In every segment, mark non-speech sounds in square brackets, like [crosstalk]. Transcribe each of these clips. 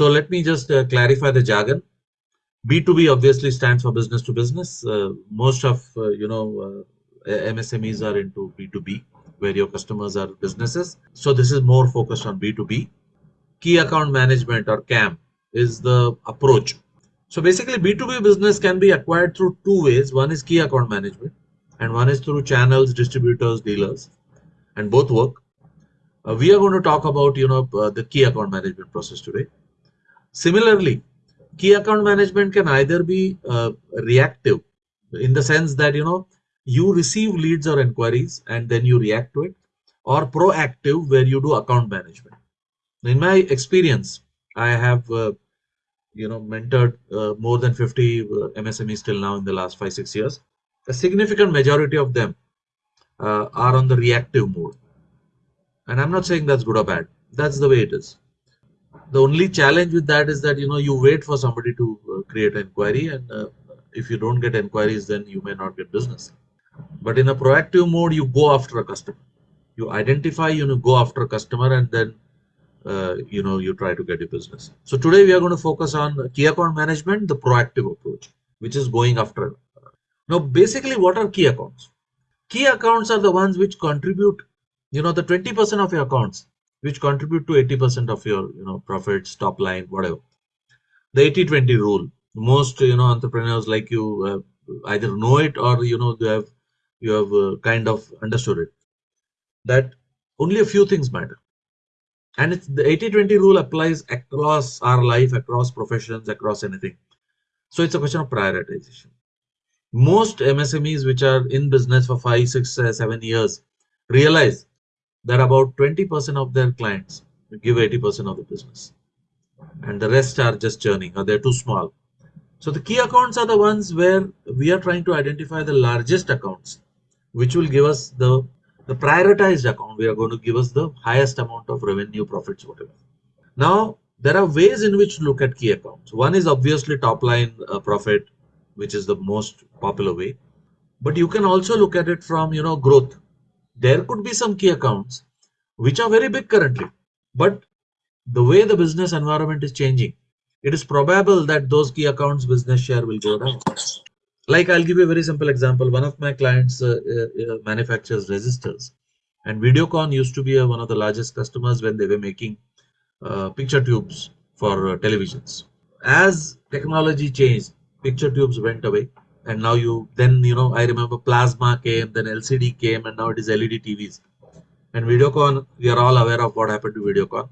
So let me just uh, clarify the jargon. B2B obviously stands for business to business. Uh, most of, uh, you know, uh, MSMEs are into B2B, where your customers are businesses. So this is more focused on B2B. Key account management or CAM is the approach. So basically B2B business can be acquired through two ways. One is key account management and one is through channels, distributors, dealers, and both work. Uh, we are going to talk about, you know, uh, the key account management process today. Similarly, key account management can either be uh, reactive in the sense that, you know, you receive leads or inquiries and then you react to it or proactive where you do account management. In my experience, I have, uh, you know, mentored uh, more than 50 uh, MSMEs till now in the last five, six years. A significant majority of them uh, are on the reactive mode. And I'm not saying that's good or bad. That's the way it is the only challenge with that is that you know you wait for somebody to uh, create an inquiry and uh, if you don't get inquiries then you may not get business. But in a proactive mode you go after a customer. You identify you know go after a customer and then uh, you know you try to get a business. So today we are going to focus on key account management the proactive approach which is going after. Now basically what are key accounts? Key accounts are the ones which contribute you know the 20 percent of your accounts which contribute to 80% of your you know profits top line whatever. The 80 20 rule. Most you know entrepreneurs like you uh, either know it or you know you have you have uh, kind of understood it. That only a few things matter. And it's the 80 20 rule applies across our life across professions across anything. So it's a question of prioritization. Most msmes which are in business for five six uh, seven years realize that about 20% of their clients give 80% of the business and the rest are just churning or they're too small. So the key accounts are the ones where we are trying to identify the largest accounts, which will give us the, the prioritized account. We are going to give us the highest amount of revenue, profits, whatever. Now, there are ways in which to look at key accounts. One is obviously top line uh, profit, which is the most popular way. But you can also look at it from, you know, growth there could be some key accounts which are very big currently but the way the business environment is changing it is probable that those key accounts business share will go down. Like i'll give you a very simple example. One of my clients uh, uh, uh manufactures resistors. And videocon used to be uh, one of the largest customers when they were making uh, picture tubes for uh, televisions. As technology changed picture tubes went away and now you then you know i remember plasma came then lcd came and now it is led tvs and videocon we are all aware of what happened to videocon.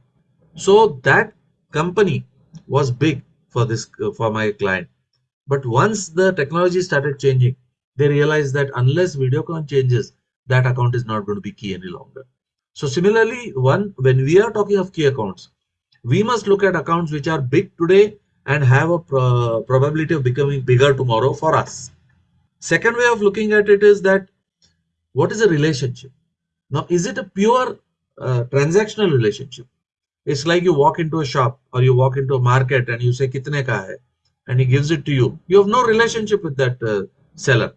So that company was big for this for my client. But once the technology started changing they realized that unless videocon changes that account is not going to be key any longer. So similarly one when we are talking of key accounts we must look at accounts which are big today and have a pro probability of becoming bigger tomorrow for us. Second way of looking at it is that what is a relationship? Now, is it a pure uh, transactional relationship? It's like you walk into a shop or you walk into a market and you say, Kitne ka hai? And he gives it to you. You have no relationship with that uh, seller.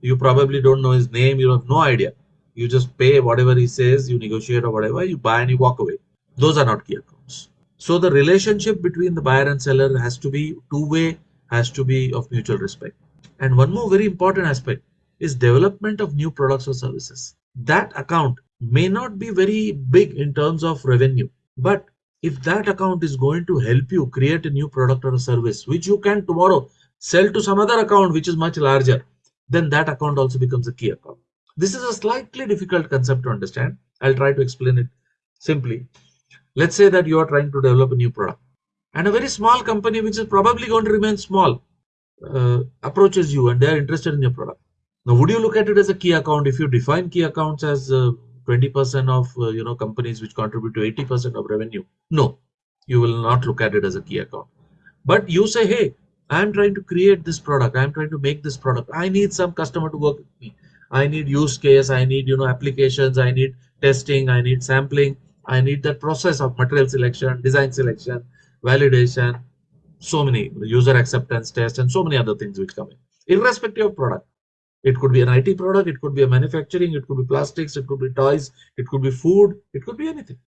You probably don't know his name. You have no idea. You just pay whatever he says, you negotiate or whatever, you buy and you walk away. Those are not key. So the relationship between the buyer and seller has to be two-way, has to be of mutual respect. And one more very important aspect is development of new products or services. That account may not be very big in terms of revenue, but if that account is going to help you create a new product or a service, which you can tomorrow sell to some other account, which is much larger, then that account also becomes a key account. This is a slightly difficult concept to understand. I'll try to explain it simply. Let's say that you are trying to develop a new product and a very small company, which is probably going to remain small, uh, approaches you and they're interested in your product. Now, would you look at it as a key account if you define key accounts as 20% uh, of uh, you know companies which contribute to 80% of revenue? No, you will not look at it as a key account. But you say, hey, I'm trying to create this product. I'm trying to make this product. I need some customer to work with me. I need use case. I need you know applications. I need testing. I need sampling. I need that process of material selection, design selection, validation, so many user acceptance test and so many other things which come in, irrespective of product. It could be an IT product, it could be a manufacturing, it could be plastics, it could be toys, it could be food, it could be anything.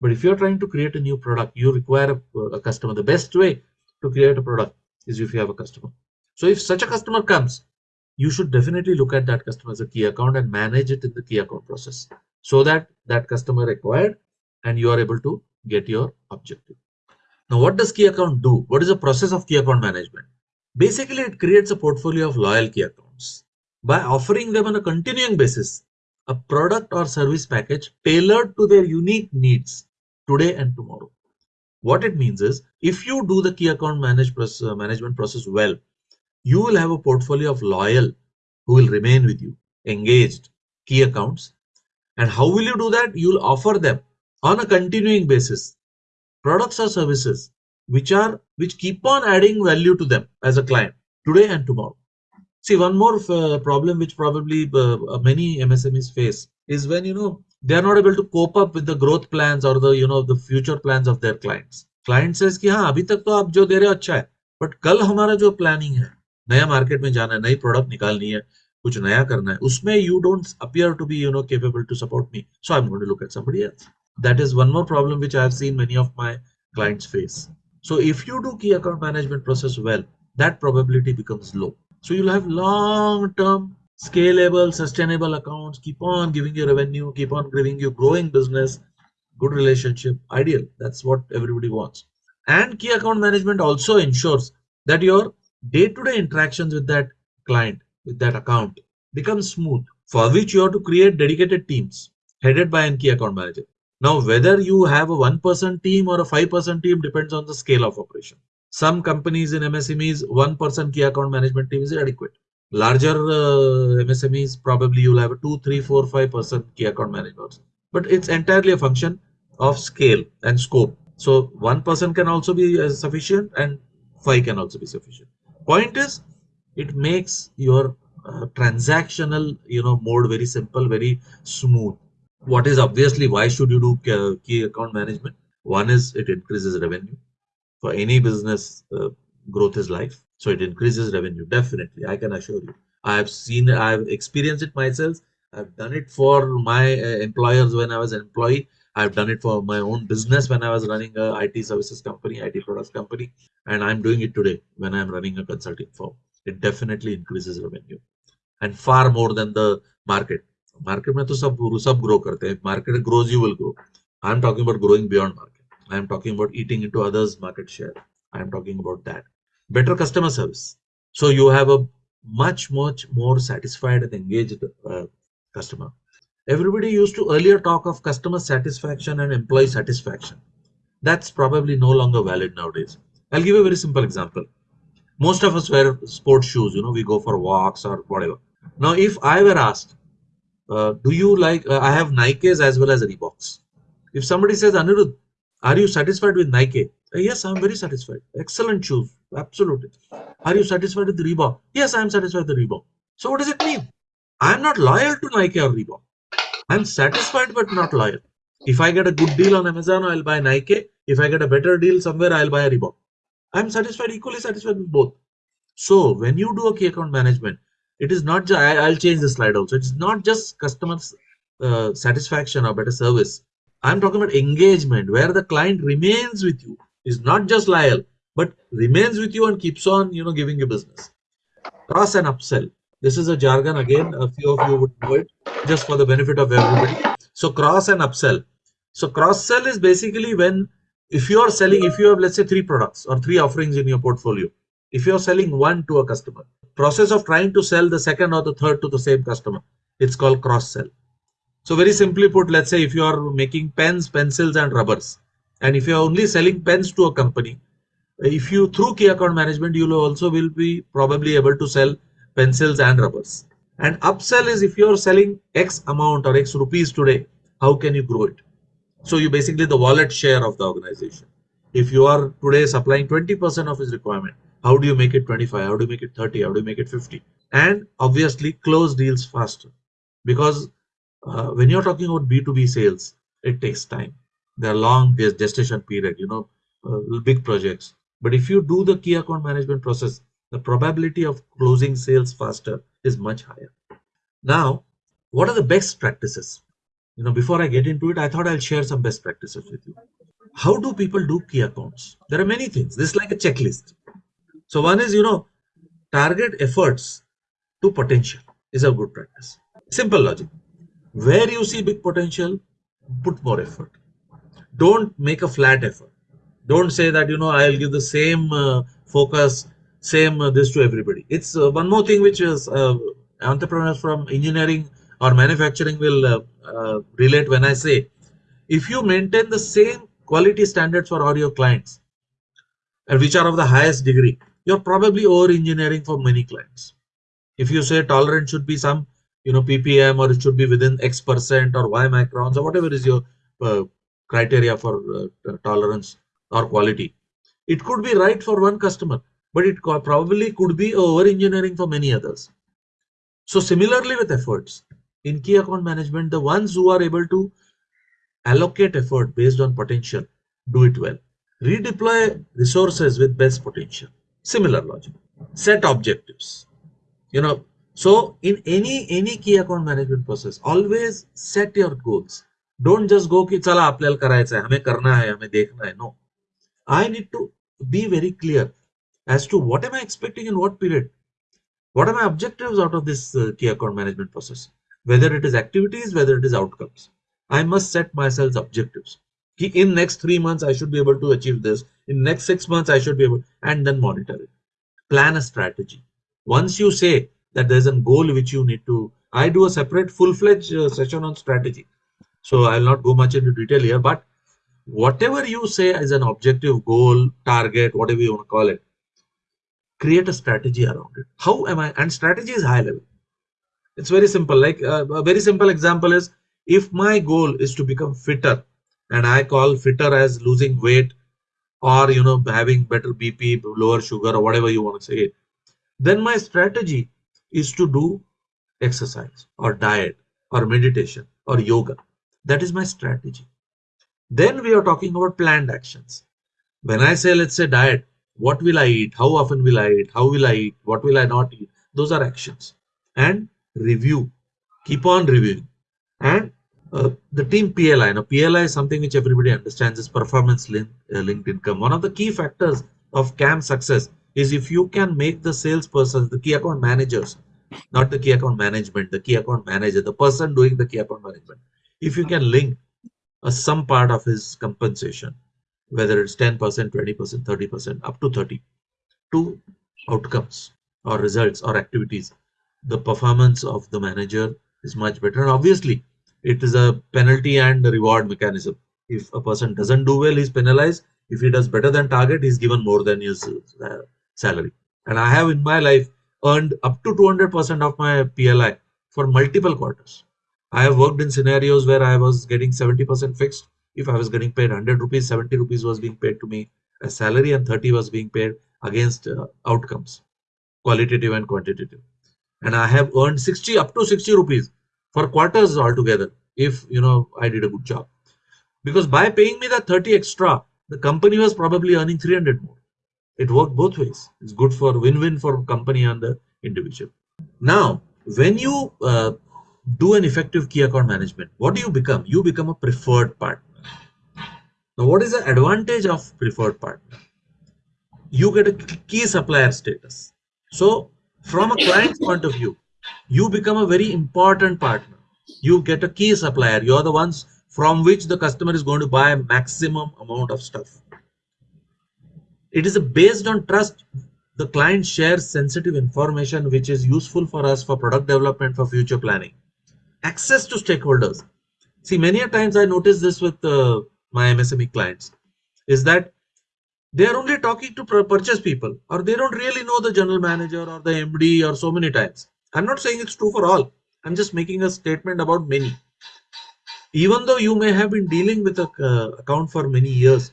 But if you're trying to create a new product, you require a, a customer. The best way to create a product is if you have a customer. So if such a customer comes, you should definitely look at that customer as a key account and manage it in the key account process so that that customer required and you are able to get your objective. Now, what does key account do? What is the process of key account management? Basically, it creates a portfolio of loyal key accounts by offering them on a continuing basis a product or service package tailored to their unique needs today and tomorrow. What it means is if you do the key account manage process, uh, management process well, you will have a portfolio of loyal who will remain with you, engaged key accounts. And how will you do that? You'll offer them on a continuing basis products or services which are which keep on adding value to them as a client today and tomorrow. See, one more uh, problem which probably uh, uh many MSMEs face is when you know they are not able to cope up with the growth plans or the you know the future plans of their clients. Client says कि हाँ अभी तक तो आप जो दे रहे हो अच्छा है बट कल हमारा जो प्लानिंग है नया मार्केट में जाना है नई प्रोडक्ट निकालनी है कुछ नया करना है उसमें you don't appear to be you know capable to support me so I am going to look at somebody else that is one more problem which i have seen many of my clients face so if you do key account management process well that probability becomes low so you'll have long term scalable sustainable accounts keep on giving you revenue keep on giving you growing business good relationship ideal that's what everybody wants and key account management also ensures that your day-to-day interactions with that client, with that account becomes smooth, for which you have to create dedicated teams headed by an key account manager. Now, whether you have a one-person team or a five-person team depends on the scale of operation. Some companies in MSMEs, one-person key account management team is adequate. Larger uh, MSMEs, probably you'll have a two, three, four, five-person key account managers. But it's entirely a function of scale and scope. So one person can also be uh, sufficient and five can also be sufficient point is it makes your uh, transactional you know mode very simple very smooth. What is obviously why should you do key account management? One is it increases revenue. For any business uh, growth is life so it increases revenue definitely i can assure you. I have seen i have experienced it myself. I've done it for my uh, employers when i was an employee. I've done it for my own business when I was running a IT services company, IT products company, and I'm doing it today when I'm running a consulting firm it definitely increases revenue. And far more than the market. Market mein to sab sab grow karte hain market grows you will grow. I am talking about growing beyond market. I am talking about eating into others market share. I am talking about that. Better customer service. So you have a much much more satisfied and engaged uh, customer. Everybody used to earlier talk of customer satisfaction and employee satisfaction. That's probably no longer valid nowadays. I'll give a very simple example. Most of us wear sports shoes, you know, we go for walks or whatever. Now, if I were asked, uh, do you like, uh, I have Nikes as well as Reeboks. If somebody says, Anirudh, are you satisfied with Nike? Uh, yes, I'm very satisfied. Excellent shoes. Absolutely. Are you satisfied with the Reebok? Yes, I'm satisfied with the Reebok. So what does it mean? I'm not loyal to Nike or Reebok. I'm satisfied but not loyal. If I get a good deal on Amazon, I'll buy Nike. If I get a better deal somewhere, I'll buy a Reebok. I'm satisfied, equally satisfied with both. So when you do a key account management, it is not just, I, will change the slide also. It's not just customer uh, satisfaction or better service. I'm talking about engagement where the client remains with you is not just loyal, but remains with you and keeps on, you know, giving you business. Cross and upsell. This is a jargon again. A few of you would know it just for the benefit of everybody. So cross and upsell. So cross sell is basically when if you are selling, if you have let's say three products or three offerings in your portfolio, if you are selling one to a customer, process of trying to sell the second or the third to the same customer, it's called cross sell. So very simply put, let's say if you are making pens, pencils and rubbers, and if you are only selling pens to a company, if you through key account management, you also will be probably able to sell pencils and rubbers. And upsell is if you're selling X amount or X rupees today, how can you grow it? So you basically the wallet share of the organization. If you are today supplying 20% of his requirement, how do you make it 25? How do you make it 30? How do you make it 50? And obviously close deals faster because uh, when you're talking about B2B sales, it takes time. There are long gestation period, you know, uh, big projects. But if you do the key account management process, the probability of closing sales faster is much higher. Now, what are the best practices? You know, before I get into it, I thought I'll share some best practices with you. How do people do key accounts? There are many things. This is like a checklist. So one is, you know, target efforts to potential is a good practice. Simple logic. Where you see big potential, put more effort. Don't make a flat effort. Don't say that, you know, I'll give the same uh, focus, same uh, this to everybody. It's uh, one more thing which is uh, entrepreneurs from engineering or manufacturing will uh, relate when I say, if you maintain the same quality standards for all your clients, and which are of the highest degree, you're probably over engineering for many clients. If you say tolerance should be some, you know, ppm or it should be within X percent or Y microns or whatever is your uh, criteria for uh, tolerance or quality, it could be right for one customer, but it probably could be over engineering for many others. So similarly with efforts, in key account management the ones who are able to allocate effort based on potential do it well. Redeploy resources with best potential. Similar logic. Set objectives. You know so in any any key account management process always set your goals. Don't just go ki chala karay karaycha hame karna hai hame dekhna hai. No. I need to be very clear as to what am i expecting in what period? What are my objectives out of this uh, key account management process? Whether it is activities, whether it is outcomes. I must set myself objectives. In next three months, I should be able to achieve this. In next six months, I should be able, and then monitor it. Plan a strategy. Once you say that there's a goal which you need to, I do a separate full-fledged uh, session on strategy. So I'll not go much into detail here, but whatever you say as an objective, goal, target, whatever you want to call it, create a strategy around it. How am I? And strategy is high level. It's very simple. Like uh, a very simple example is if my goal is to become fitter and I call fitter as losing weight or, you know, having better BP, lower sugar or whatever you want to say then my strategy is to do exercise or diet or meditation or yoga. That is my strategy. Then we are talking about planned actions. When I say, let's say diet, what will I eat? How often will I eat? How will I eat? What will I not eat? Those are actions. And review, keep on reviewing. And uh, the team PLI, now PLI is something which everybody understands is performance linked, uh, linked income. One of the key factors of CAM success is if you can make the salesperson, the key account managers, not the key account management, the key account manager, the person doing the key account management, if you can link a some part of his compensation, whether it's 10%, 20%, 30%, up to 30, to outcomes or results or activities the performance of the manager is much better. And obviously, it is a penalty and reward mechanism. If a person doesn't do well, he's penalized. If he does better than target, he's given more than his uh, salary. And I have in my life earned up to 200% of my PLI for multiple quarters. I have worked in scenarios where I was getting 70% fixed. If I was getting paid 100 rupees, 70 rupees was being paid to me as salary and 30 was being paid against uh, outcomes, qualitative and quantitative and I have earned 60 up to 60 rupees for quarters altogether if you know I did a good job. Because by paying me that 30 extra, the company was probably earning 300 more. It worked both ways. It's good for win-win for company and the individual. Now, when you uh, do an effective key account management, what do you become? You become a preferred partner. Now, what is the advantage of preferred partner? You get a key supplier status. So from a client's point of view, you become a very important partner. You get a key supplier. You're the ones from which the customer is going to buy a maximum amount of stuff. It is based on trust. The client shares sensitive information which is useful for us for product development, for future planning. Access to stakeholders. See, many a times I notice this with uh, my MSME clients is that they are only talking to purchase people or they don't really know the general manager or the md or so many times. I'm not saying it's true for all. I'm just making a statement about many. Even though you may have been dealing with a uh, account for many years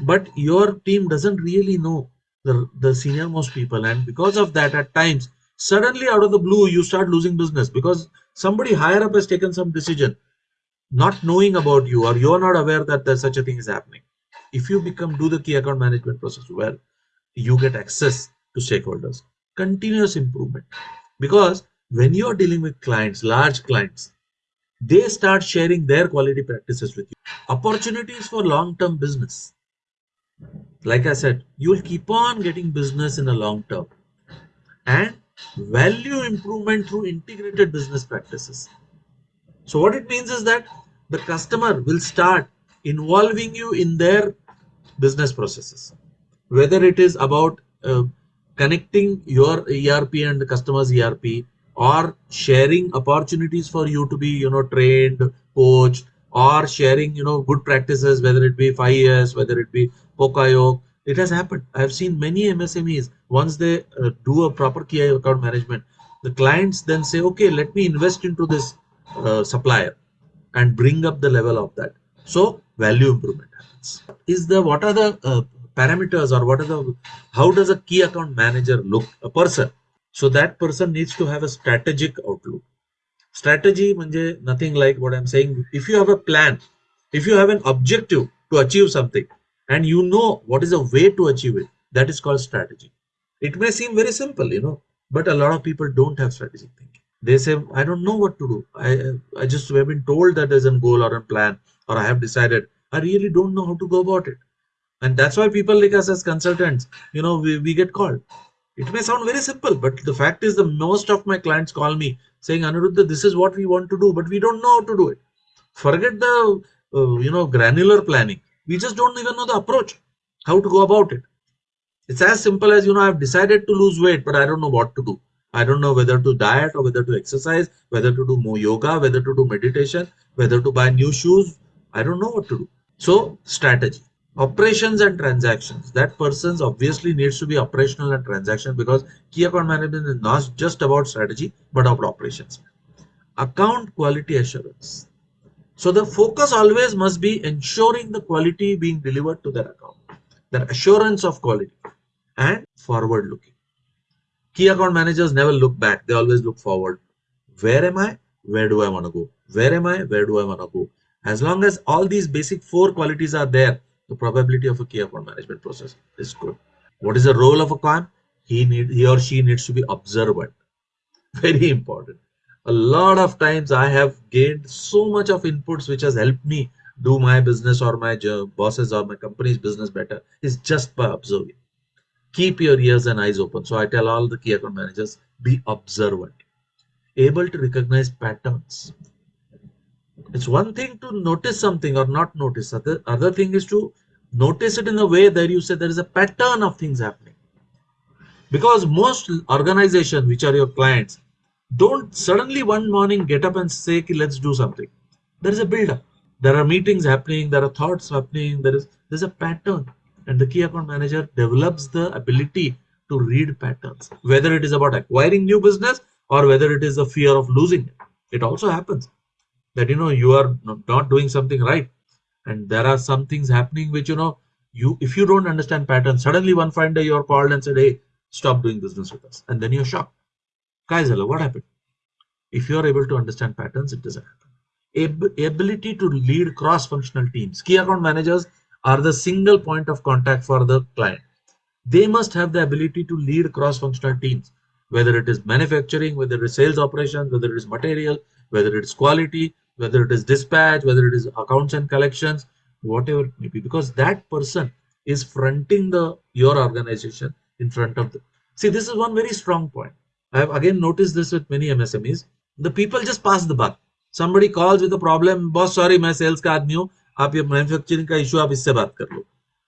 but your team doesn't really know the, the senior most people. And because of that at times suddenly out of the blue you start losing business because somebody higher up has taken some decision not knowing about you or you're not aware that there's such a thing is happening if you become do the key account management process well you get access to stakeholders continuous improvement because when you are dealing with clients large clients they start sharing their quality practices with you. Opportunities for long-term business. Like I said, you will keep on getting business in the long term. And value improvement through integrated business practices. So what it means is that the customer will start involving you in their business processes, whether it is about uh, connecting your ERP and the customer's ERP or sharing opportunities for you to be, you know, trained, coached, or sharing, you know, good practices, whether it be 5S, whether it be Poka-yoke. It has happened. I've seen many MSMEs, once they uh, do a proper key account management, the clients then say, okay, let me invest into this uh, supplier and bring up the level of that. So value improvement happens. Is the what are the uh, parameters or what are the how does a key account manager look a person? So that person needs to have a strategic outlook. Strategy manje nothing like what I'm saying. If you have a plan, if you have an objective to achieve something, and you know what is a way to achieve it, that is called strategy. It may seem very simple, you know, but a lot of people don't have strategic thinking they say i don't know what to do i i just have been told that there's a goal or a plan or i have decided i really don't know how to go about it. And that's why people like us as consultants you know we, we get called. It may sound very simple but the fact is the most of my clients call me saying anuruddha this is what we want to do but we don't know how to do it. Forget the uh, you know granular planning. We just don't even know the approach how to go about it. It's as simple as you know i've decided to lose weight but i don't know what to do. I don't know whether to diet or whether to exercise, whether to do more yoga, whether to do meditation, whether to buy new shoes. I don't know what to do. So strategy, operations and transactions. That person's obviously needs to be operational and transaction because key account management is not just about strategy, but about operations. Account quality assurance. So the focus always must be ensuring the quality being delivered to their account, the assurance of quality and forward looking. Key account managers never look back. They always look forward. Where am I? Where do I want to go? Where am I? Where do I want to go? As long as all these basic four qualities are there, the probability of a key account management process is good. What is the role of a CAM? He need he or she needs to be observant. [laughs] Very important. A lot of times I have gained so much of inputs which has helped me do my business or my bosses or my company's business better is just by observing keep your ears and eyes open. So I tell all the key account managers, be observant, able to recognize patterns. It's one thing to notice something or not notice. Other, other thing is to notice it in a way that you say there is a pattern of things happening. Because most organizations, which are your clients, don't suddenly one morning get up and say, let's do something. There is a build-up. There are meetings happening. There are thoughts happening. There is there's a pattern and the key account manager develops the ability to read patterns whether it is about acquiring new business or whether it is the fear of losing it it also happens that you know you are not doing something right. And there are some things happening which you know you if you don't understand patterns suddenly one fine day you're called and said hey stop doing business with us. And then you're shocked. Guys hello what happened? If you're able to understand patterns it doesn't happen. Ab ability to lead cross-functional teams. Key account managers are the single point of contact for the client. They must have the ability to lead cross-functional teams, whether it is manufacturing, whether it is sales operations, whether it is material, whether it is quality, whether it is dispatch, whether it is accounts and collections, whatever it may be, because that person is fronting the your organization in front of the. See, this is one very strong point. I have again noticed this with many MSMEs. The people just pass the buck. Somebody calls with a problem, boss, sorry, my sales का आदमी आप ये manufacturing का issue आप इससे बात कर लो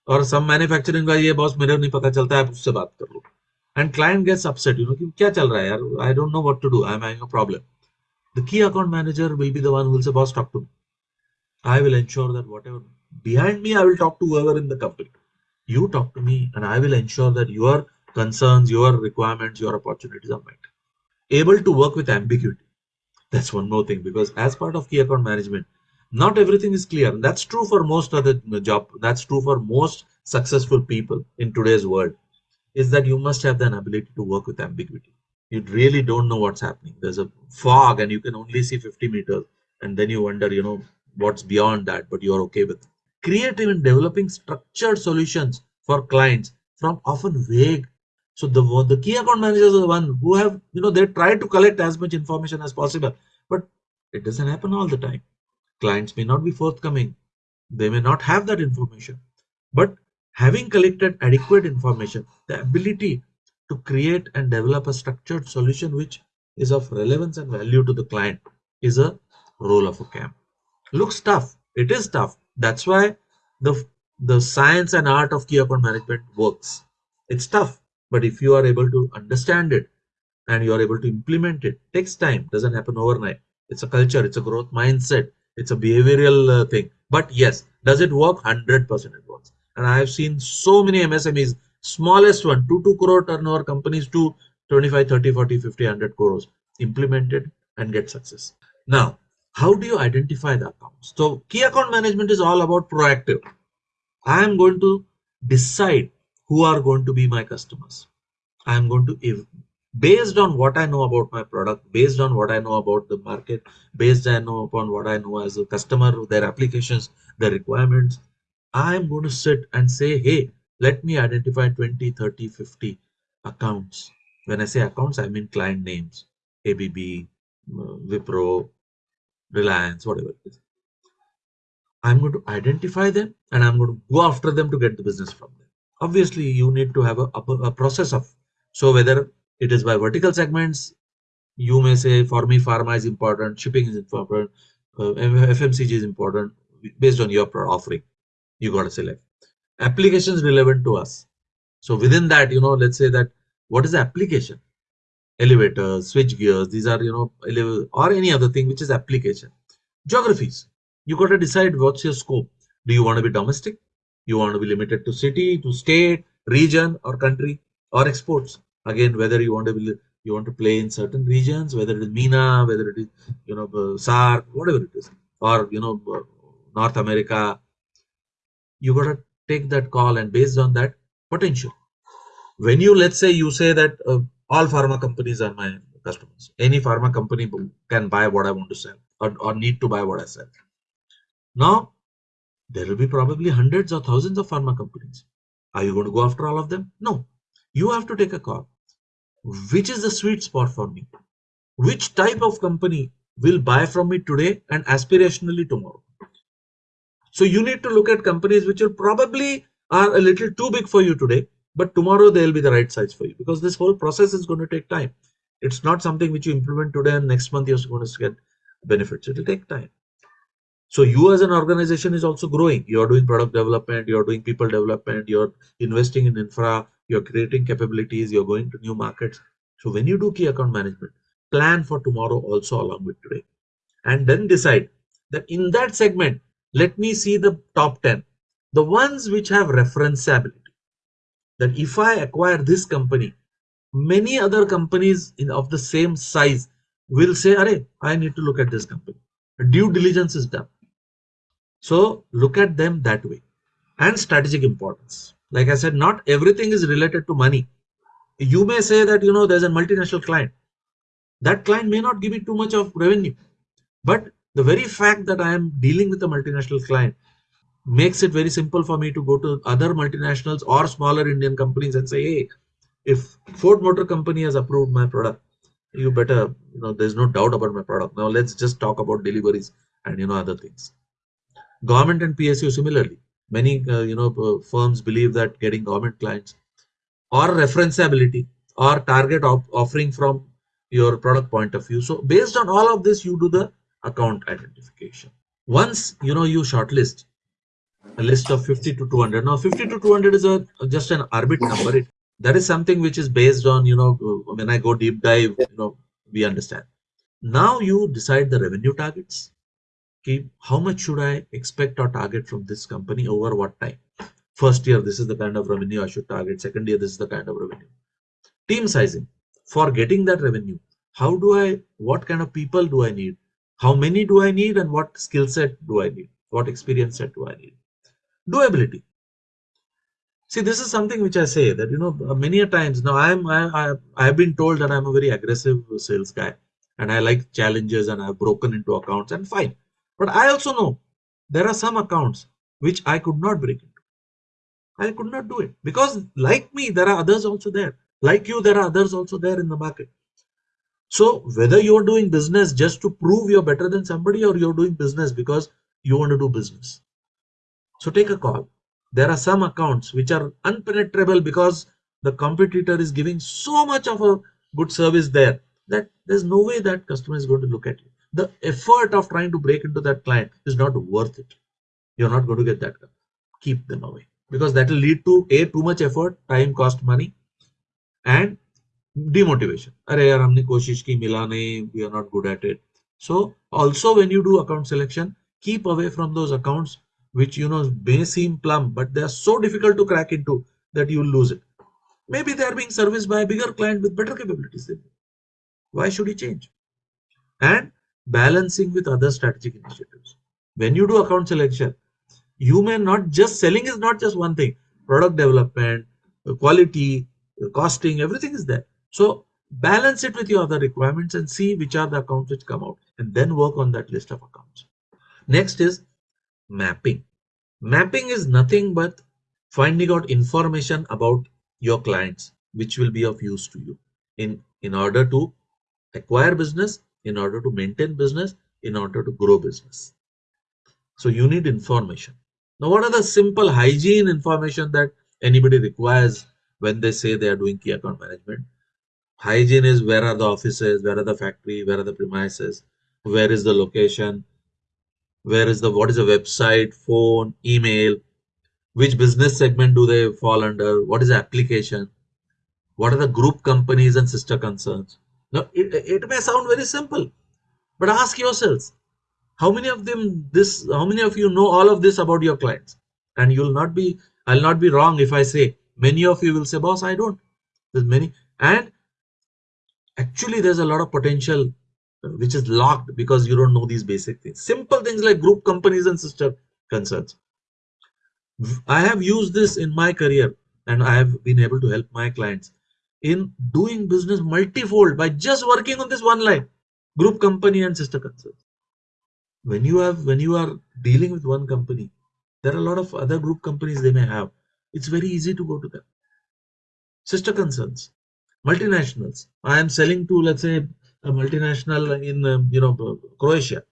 और सब मैन्युफैक्चरिंग का ये बॉस मेरे नहीं पता चलता है आप उससे बात कर लो and client gets upset you know कि क्या चल रहा है यार I don't know what to do I am having a The key account manager will be the one who will say, boss, talk to me. I will ensure that whatever behind me, I will talk to whoever in the company. You talk to me and I will ensure that your concerns, your requirements, your opportunities are met. Able to work with ambiguity. That's one more thing because as part of key account management, not everything is clear. That's true for most other job. That's true for most successful people in today's world is that you must have an ability to work with ambiguity you really don't know what's happening there's a fog and you can only see 50 meters and then you wonder you know what's beyond that but you're okay with it. creative in developing structured solutions for clients from often vague so the the key account managers are the one who have you know they try to collect as much information as possible but It doesn't happen all the time. Clients may not be forthcoming. They may not have that information. But having collected adequate information, the ability to create and develop a structured solution which is of relevance and value to the client is a role of a CAM. Looks tough. It is tough. That's why the the science and art of key account management works. It's tough, but if you are able to understand it and you are able to implement it, takes time. Doesn't happen overnight. It's a culture. It's a growth mindset. It's a behavioral uh, thing. But yes, does it work? Hundred percent, it works. And I have seen so many MSMEs, smallest one, two two crore turnover companies to 25, 30, 40, 50, 100 crores implemented and get success. Now, how do you identify the accounts? So key account management is all about proactive. I am going to decide who are going to be my customers. I am going to, if based on what I know about my product, based on what I know about the market, based I know upon what I know as a customer, their applications, their requirements, I am going to sit and say, hey, let me identify 20, 30, 50 accounts. When I say accounts, I mean client names, ABB, Wipro, Reliance, whatever it is. I'm going to identify them and I'm going to go after them to get the business from them. Obviously, you need to have a, a, process of so whether it is by vertical segments, you may say for me, pharma is important, shipping is important, uh, FMCG is important based on your offering. You got to select applications relevant to us. So within that, you know, let's say that what is the application? elevators, switch gears, these are, you know, or any other thing which is application. Geographies, you got to decide what's your scope. Do you want to be domestic? You want to be limited to city, to state, region or country or exports. Again, whether you want to be, you want to play in certain regions, whether it is MENA, whether it is, you know, uh, SAARC, whatever it is, or, you know, uh, North America, you got to take that call and based on that potential. When you, let's say you say that uh, all pharma companies are my customers. Any pharma company can buy what I want to sell or, or need to buy what I sell. Now, there will be probably hundreds or thousands of pharma companies. Are you going to go after all of them? No. You have to take a call. Which is the sweet spot for me? Which type of company will buy from me today and aspirationally tomorrow? So you need to look at companies which will probably are a little too big for you today, but tomorrow they'll be the right size for you because this whole process is going to take time. It's not something which you implement today and next month you're going to get benefits. It will take time. So you as an organization is also growing. You're doing product development you're doing people development you're investing in infra you're creating capabilities you're going to new markets. So when you do key account management plan for tomorrow also along with today. And then decide that in that segment let me see the top 10 the ones which have referenceability that if I acquire this company, many other companies in, of the same size will say, Array, I need to look at this company. Due diligence is done. So look at them that way. And strategic importance. Like I said, not everything is related to money. You may say that, you know, there's a multinational client. That client may not give me too much of revenue. But the very fact that I am dealing with a multinational client makes it very simple for me to go to other multinationals or smaller Indian companies and say, hey, if Ford Motor Company has approved my product, you better, you know, there's no doubt about my product. Now let's just talk about deliveries and, you know, other things. Government and PSU similarly. Many, uh, you know, uh, firms believe that getting government clients or referenceability or target op offering from your product point of view. So based on all of this, you do the account identification. Once, you know, you shortlist, a list of 50 to 200 now 50 to 200 is a just an arbitrary number. It, that is something which is based on you know when i go deep dive you know we understand. Now you decide the revenue targets. Keep how much should i expect or target from this company over what time? First year this is the kind of revenue i should target. Second year this is the kind of revenue. Team sizing. For getting that revenue how do i what kind of people do i need how many do i need and what skill set do i need? What experience set do i need? Doability. See this is something which i say that you know uh, many a times now i'm I, I i've been told that i'm a very aggressive sales guy and i like challenges and i've broken into accounts and fine. But i also know there are some accounts which i could not break into. I could not do it because like me there are others also there. Like you there are others also there in the market So whether you're doing business just to prove you're better than somebody or you're doing business because you want to do business. So take a call. There are some accounts which are unpenetrable because the competitor is giving so much of a good service there that there's no way that customer is going to look at you. The effort of trying to break into that client is not worth it. You're not going to get that. Keep them away because that will lead to a too much effort, time, cost, money, and demotivation. Arey yaar, humne koshish ki mila nahi, we are not good at it. So also when you do account selection, keep away from those accounts which you know may seem plum, but they are so difficult to crack into that you will lose it. Maybe they are being serviced by a bigger client with better capabilities than you. Why should he change? And balancing with other strategic initiatives. When you do account selection, you may not just selling is not just one thing. Product development, quality, costing, everything is there. So balance it with your other requirements and see which are the accounts which come out and then work on that list of accounts. Next is mapping. Mapping is nothing but finding out information about your clients which will be of use to you in in order to acquire business in order to maintain business in order to grow business so you need information now what are the simple hygiene information that anybody requires when they say they are doing key account management hygiene is where are the offices where are the factory where are the premises where is the location where is the what is the website phone email which business segment do they fall under what is the application what are the group companies and sister concerns. Now it, it may sound very simple but ask yourselves how many of them this how many of you know all of this about your clients? And you'll not be i'll not be wrong if i say many of you will say boss i don't. There's many and actually there's a lot of potential uh, which is locked because you don't know these basic things. Simple things like group companies and sister concerns. I have used this in my career and I have been able to help my clients in doing business multifold by just working on this one line group company and sister concerns. When you have when you are dealing with one company, there are a lot of other group companies they may have. It's very easy to go to them. Sister concerns, multinationals. I am selling to let's say a multinational in um, you know Croatia.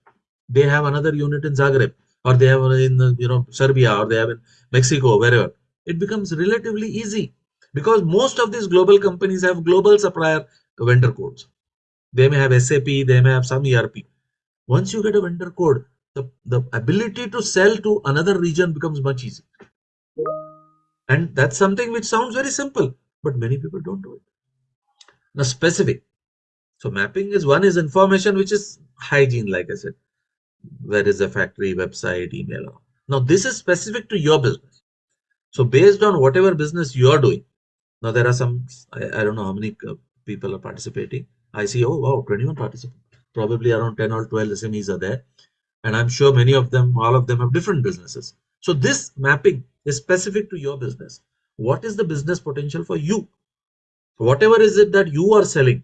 They have another unit in Zagreb, or they have in you know Serbia, or they have in Mexico, wherever. It becomes relatively easy because most of these global companies have global supplier vendor codes. They may have SAP, they may have some ERP. Once you get a vendor code, the, the ability to sell to another region becomes much easier. And that's something which sounds very simple, but many people don't do it. Now, specific. So mapping is one is information which is hygiene, like I said. Where is the factory, website, email? Now this is specific to your business. So based on whatever business you are doing, now there are some, I, I don't know how many uh, people are participating. I see, oh wow, 21 participants. Probably around 10 or 12 SMEs are there. And I'm sure many of them, all of them have different businesses. So this mapping is specific to your business. What is the business potential for you? Whatever is it that you are selling,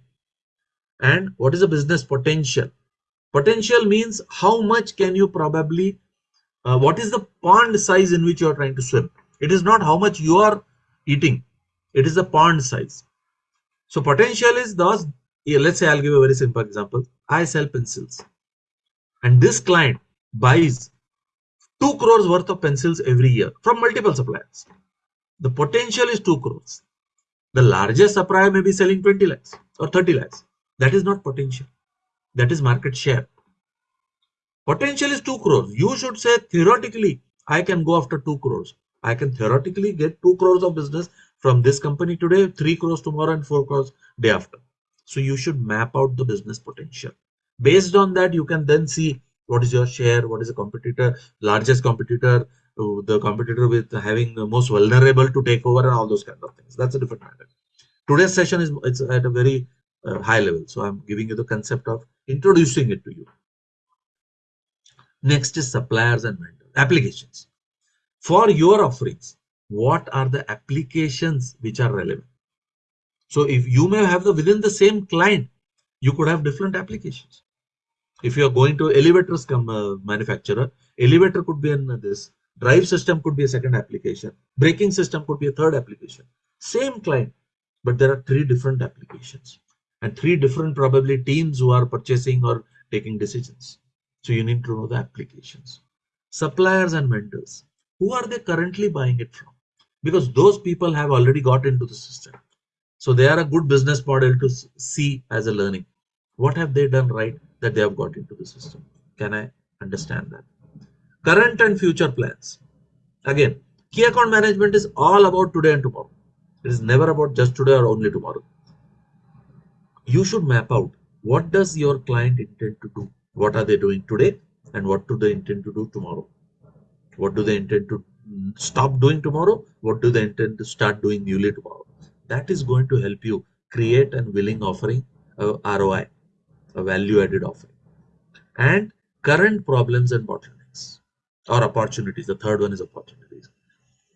and what is the business potential? Potential means how much can you probably uh, what is the pond size in which you are trying to swim? It is not how much you are eating. It is the pond size. So potential is those let's say i'll give a very simple example. I sell pencils. And this client buys 2 crores worth of pencils every year from multiple suppliers. The potential is 2 crores the largest supplier may be selling 20 lakhs or 30 lakhs that is not potential. That is market share. Potential is 2 crores. You should say theoretically, I can go after 2 crores. I can theoretically get 2 crores of business from this company today, 3 crores tomorrow, and 4 crores day after. So you should map out the business potential. Based on that, you can then see what is your share, what is the competitor, largest competitor, uh, the competitor with having the most vulnerable to take over, and all those kind of things. That's a different matter. Today's session is it's at a very uh, high level. So I'm giving you the concept of introducing it to you. Next is suppliers and vendors, applications. For your offerings, what are the applications which are relevant? So if you may have the within the same client, you could have different applications. If you are going to elevators come uh, manufacturer, elevator could be in this, drive system could be a second application, braking system could be a third application. Same client, but there are three different applications and three different probably teams who are purchasing or taking decisions. So you need to know the applications. Suppliers and vendors. Who are they currently buying it from? Because those people have already got into the system. So they are a good business model to see as a learning. What have they done right that they have got into the system? Can I understand that? Current and future plans. Again, key account management is all about today and tomorrow. It is never about just today or only tomorrow. You should map out what does your client intend to do? What are they doing today? And what do they intend to do tomorrow? What do they intend to stop doing tomorrow? What do they intend to start doing newly tomorrow? That is going to help you create an willing offering, a ROI, a value added offering. And current problems and bottlenecks or opportunities. The third one is opportunities.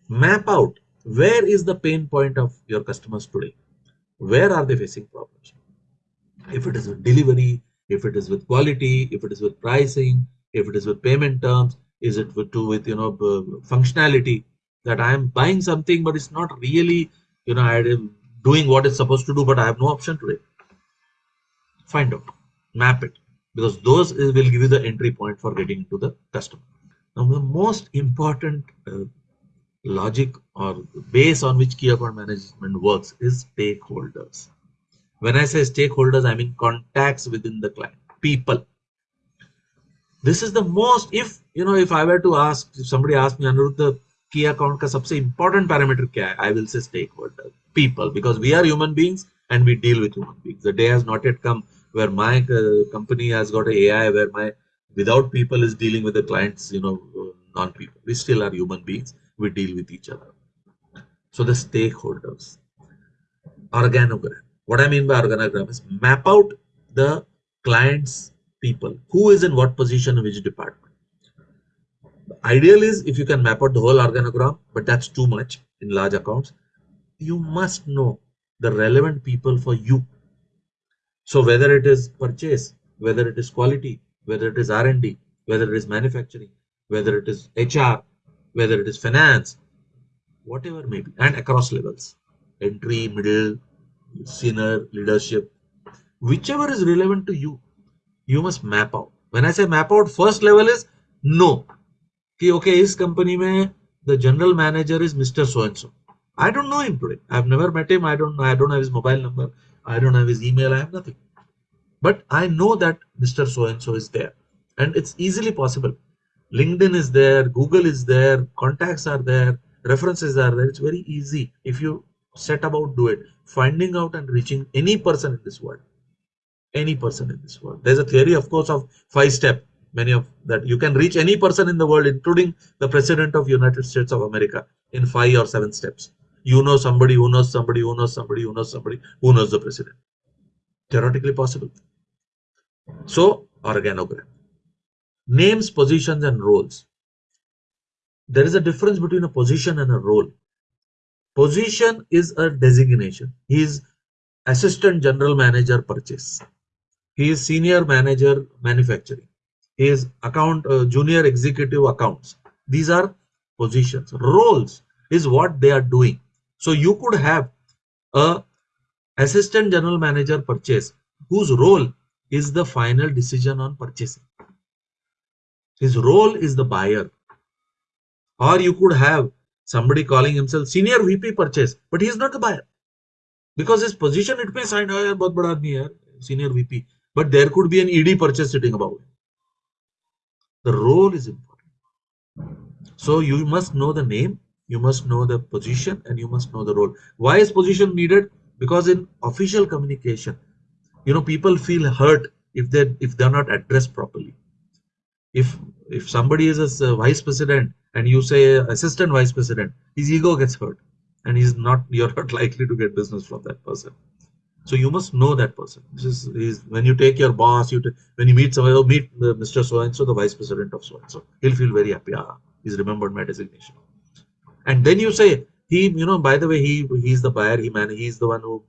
Map out where is the pain point of your customers today? Where are they facing problems? If it is with delivery, if it is with quality, if it is with pricing, if it is with payment terms, is it with, to with you know functionality that I am buying something but it's not really you know I am doing what it's supposed to do but I have no option today. Find out, map it because those will give you the entry point for getting into the customer. Now the most important uh, logic or base on which key account management works is stakeholders. When I say stakeholders, I mean contacts within the client, people. This is the most, if, you know, if I were to ask, if somebody asked me, Anirudh, the key account ka sabse important parameter kya hai? I will say stakeholder, people, because we are human beings and we deal with human beings. The day has not yet come where my uh, company has got an AI where my without people is dealing with the clients, you know, uh, non-people. We still are human beings we deal with each other. So the stakeholders, organogram. What I mean by organogram is map out the client's people. Who is in what position in which department. The ideal is if you can map out the whole organogram, but that's too much in large accounts. You must know the relevant people for you. So whether it is purchase, whether it is quality, whether it is R&D, whether it is manufacturing, whether it is HR, whether it is finance, whatever may be, and across levels, entry, middle, senior, leadership, whichever is relevant to you, you must map out. When I say map out, first level is no. Okay, this company mein the general manager is Mr. So and so. I don't know him today. I've never met him. I don't know. I don't have his mobile number. I don't have his email. I have nothing. But I know that Mr. So and so is there. And it's easily possible. LinkedIn is there, Google is there, contacts are there, references are there. It's very easy if you set about do it. Finding out and reaching any person in this world, any person in this world. There's a theory, of course, of five step. Many of that you can reach any person in the world, including the president of United States of America, in five or seven steps. You know somebody who knows somebody who knows somebody who knows somebody who knows the president. Theoretically possible. So organogram names, positions, and roles. There is a difference between a position and a role. Position is a designation. He is assistant general manager purchase. He is senior manager manufacturing. He is account uh, junior executive accounts. These are positions. Roles is what they are doing. So you could have a assistant general manager purchase whose role is the final decision on purchasing. His role is the buyer. Or you could have somebody calling himself senior VP purchase, but he is not the buyer. Because his position, it may sound, ah, oh, but bada admi senior VP. But there could be an ED purchase sitting above him. The role is important. So you must know the name, you must know the position, and you must know the role. Why is position needed? Because in official communication, you know, people feel hurt if they if they're not addressed properly. If if somebody is a vice president and you say assistant vice president his ego gets hurt and he's not you're not [laughs] likely to get business from that person. So you must know that person. This is, when you take your boss you when you meet somebody oh, meet mr so and so the vice president of so and so he'll feel very happy. Ah, he's remembered my designation. And then you say he you know by the way he he's the buyer he man he's the one who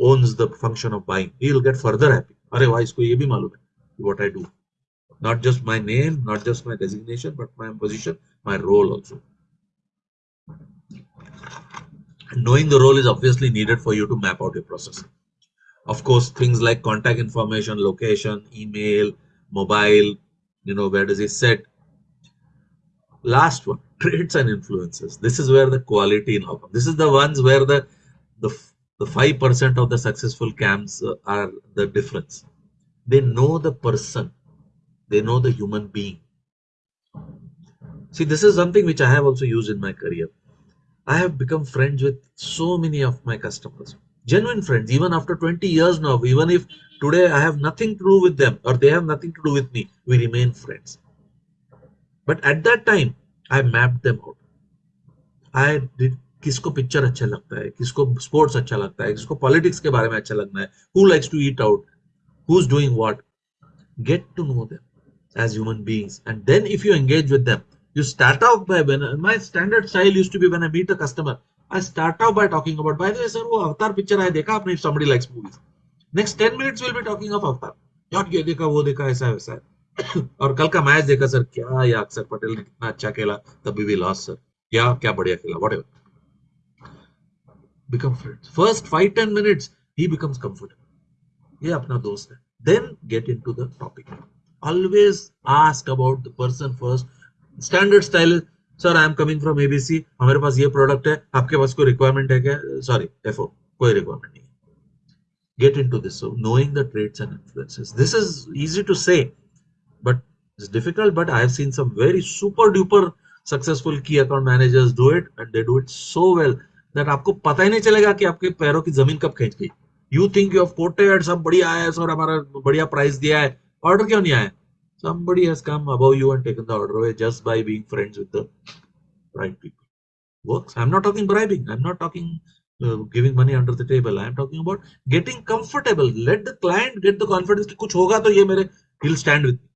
owns the function of buying. He'll get further happy. Ye bhi malum hai. What i do. Not just my name, not just my designation, but my position, my role also. Knowing the role is obviously needed for you to map out your process. of course things like contact information location email mobile you know where does he sit? Last one [laughs] traits and influences. This is where the quality now comes this is the ones where the the the 5% of the successful camps uh, are the difference. They know the person. They know the human being. See this is something which i have also used in my career. I have become friends with so many of my customers. Genuine friends even after 20 years now even if today i have nothing to do with them or they have nothing to do with me we remain friends. But at that time i mapped them out. I did किसको picture अच्छा लगता है, किसको sports अच्छा लगता है, किसको politics के बारे में अच्छा लगना है who likes to eat out who is doing what get to know them as human beings and then if you engage with them you start out by when my standard style used to be when I meet a customer I start out by talking about by the way sir वो Avatar picture आया, देखा आपने? If somebody likes movies next 10 minutes will be talking of Avatar यार, ये देखा, वो देखा, ऐसा, वैसा [coughs] और कल का मैच देखा, सर, क्या या अक्षर पटेल ने कितना अच्छा खेला, तभी वी लॉस सर। या क्या बढ़िया खेला whatever become friends first 5 10 minutes he becomes comfortable ये अपना दोस्त है then get into the topic always ask about the person first standard style is sir i am coming from abc हमारे पास ये प्रोडक्ट है आपके पास कोई रिक्वायरमेंट है क्या सॉरी एफओ कोई रिक्वायरमेंट नहीं get into this so knowing the traits and influences this is easy to say but it's difficult but i have seen some very super duper successful key account managers do it and they do it so well that आपको पता ही नहीं चलेगा कि आपके पैरों की ज़मीन कब खींच गई you think you have quoted सब बढ़िया है और हमारा बढ़िया प्राइस दिया है ऑर्डर क्यों नहीं आया somebody has come above you and taken the order away just by being friends with the right people works i'm not talking bribing i'm not talking uh, giving money under the table i'm talking about getting comfortable let the client get the confidence कि कुछ होगा तो ये मेरे he'll stand with me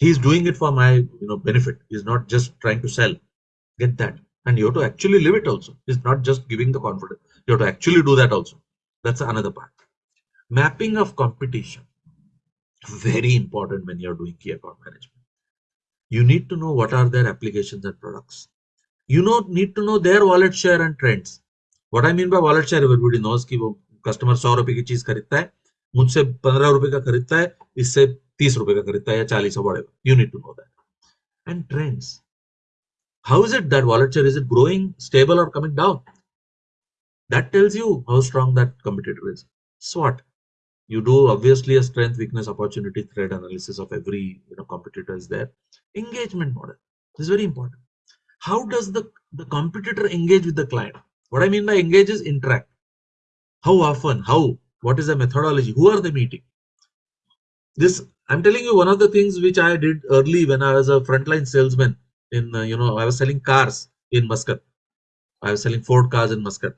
he is doing it for my you know benefit he's not just trying to sell get that and you have to actually live it also it's not just giving the confidence you have to actually do that also that's another part. Mapping of competition. Very important when you're doing key account management. You need to know what are their applications and products. You know, need to know their wallet share and trends. What I mean by wallet share, everybody knows कि वो customer सौ रुपए की चीज खरीदता है मुझसे पंद्रह रुपए का खरीदता है इससे तीस रुपए का खरीदता है या चालीस बड़े you need to know that and trends How is it that wallet share is it growing, stable, or coming down? That tells you how strong that competitor is. SWOT. You do obviously a strength, weakness, opportunity, threat analysis of every you know competitor is there. Engagement model this is very important. How does the the competitor engage with the client? What I mean by engage is interact. How often? How? What is the methodology? Who are they meeting? This I'm telling you one of the things which I did early when I was a frontline salesman in uh, you know I was selling cars in Muscat. I was selling Ford cars in Muscat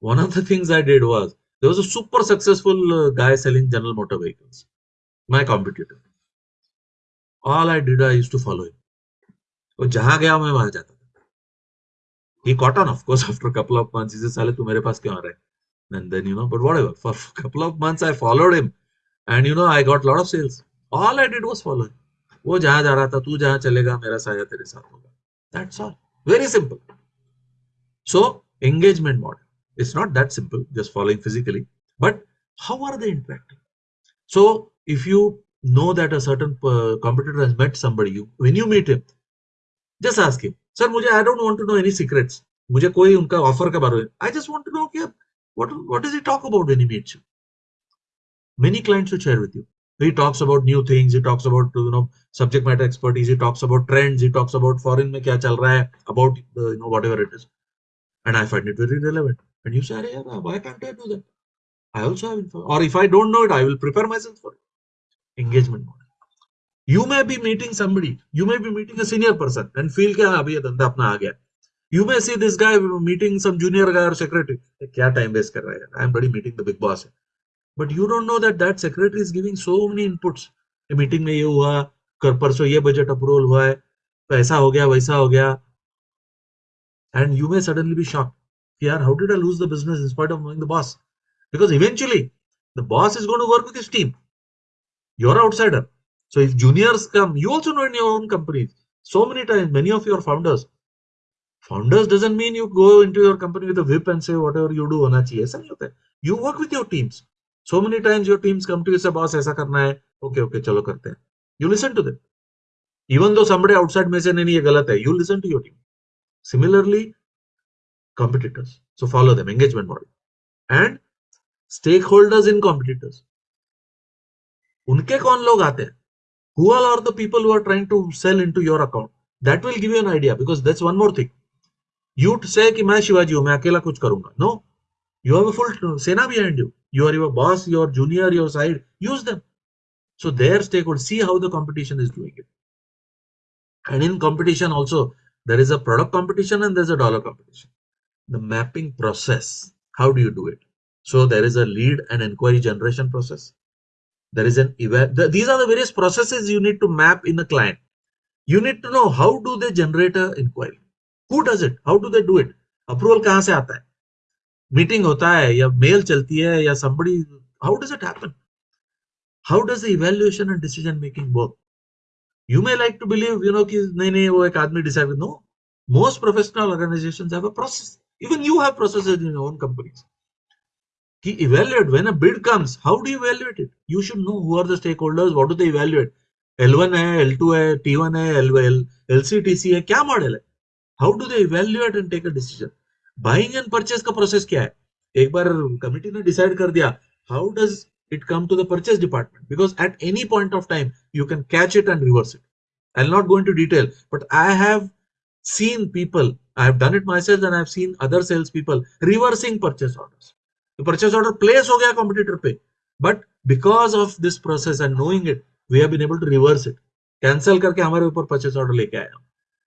one of the things I did was there was a super successful uh, guy selling General Motor vehicles, my competitor. All I did, I used to follow him. वो जहां गया मैं वहां जाता था he caught on of course [laughs] after a couple of months he said साले तू मेरे पास क्यों आ रहा है and then you know but whatever for [laughs] a couple of months I followed him and you know I got a lot of sales all I did was follow him वो जहाँ जा रहा था तू जहाँ चलेगा मेरा साया तेरे साथ होगा। That's all very simple so engagement model it's not that simple just following physically but how are they interacting so if you know that a certain uh, competitor has met somebody you when you him him just ask him sir mujhe i don't want to know any मुझे कोई उनका offer के बारे में I just want to know कि what what is he talk about when he meets you many clients will share with you He talks about new things. He talks about you know subject matter expertise. He talks about trends. He talks about foreign में क्या चल रहा है about uh, you know whatever it is, and I find it very relevant. And you say, yeah, why can't I do that? I also have info. Or if I don't know it, I will prepare myself for it. Engagement model. You may be meeting somebody, you may be meeting a senior person and feel कि हाँ अभी ये धंधा अपना आ गया. You may see this guy meeting some junior guy or secretary. क्या time waste कर रहा है? I am already meeting the big boss. But you don't know that that secretary is giving so many inputs. Meeting में ये हुआ कर परसों ये बजट अप्रूवल हुआ है ऐसा हो गया वैसा हो गया and you may suddenly be shocked yeah, how did I lose the business in spite of knowing the boss? Because eventually the boss is going to work with his team. You're an outsider. So if juniors come, you also know in your own companies. So many times, many of your founders, founders doesn't mean you go into your company with a whip and say whatever you do hona chahiye. ऐसा नहीं होता है. You work with your teams. So many times your teams come to boss ऐसा करना है. Okay okay चलो करते हैं। You listen to even though समे आउटसाइड में से नहीं ये गलत है. You listen to your team similarly competitors so follow them engagement model and stakeholders in competitors उनके कौन लोग आते हैं? Who are are the people who are trying to sell in to your account that will give you an idea because that's one more thing you say मैं शिवाजी हूँ, मैं अकेला कुछ करूँगा। No no? You have a full sena behind you. You are your boss your junior your side. Use them. So their stakeholders see how the competition is doing it. And in competition also there is a product competition and there's a dollar competition. The mapping process how do you do it? So there is a lead and inquiry generation process. There is an event these are the various processes you need to map in a client. You need to know how do they generate a inquiry? Who does it? How do they do it? Approval kahan se aata hai meeting होता है या mail चलती है या somebody how does it happen? How does the evaluation and decision making work? You may like to believe, you कि नहीं नहीं वो एक आदमी decide no most professional organization have process even you have process in your own companies कि evaluate when a bid comes how do you evaluate it you should know who the stakeholders what do they evaluate L1 है L2 है T1 है L1 LCTC है क्या model है? How do they evaluate and take a decision buying and purchase का process क्या है? एक बार कमिटी ने डिसाइड कर दिया how does it come to the purchase department because at any point of time you can catch it and reverse it I not going to detail but I have seen people I have done it my sales and I have seen other sales people reversing purchase order purchase order place हो गया competitor पे but because of this process and knowing it we have been able to reverse it cancel करके हमारे ऊपर purchase order लेके आया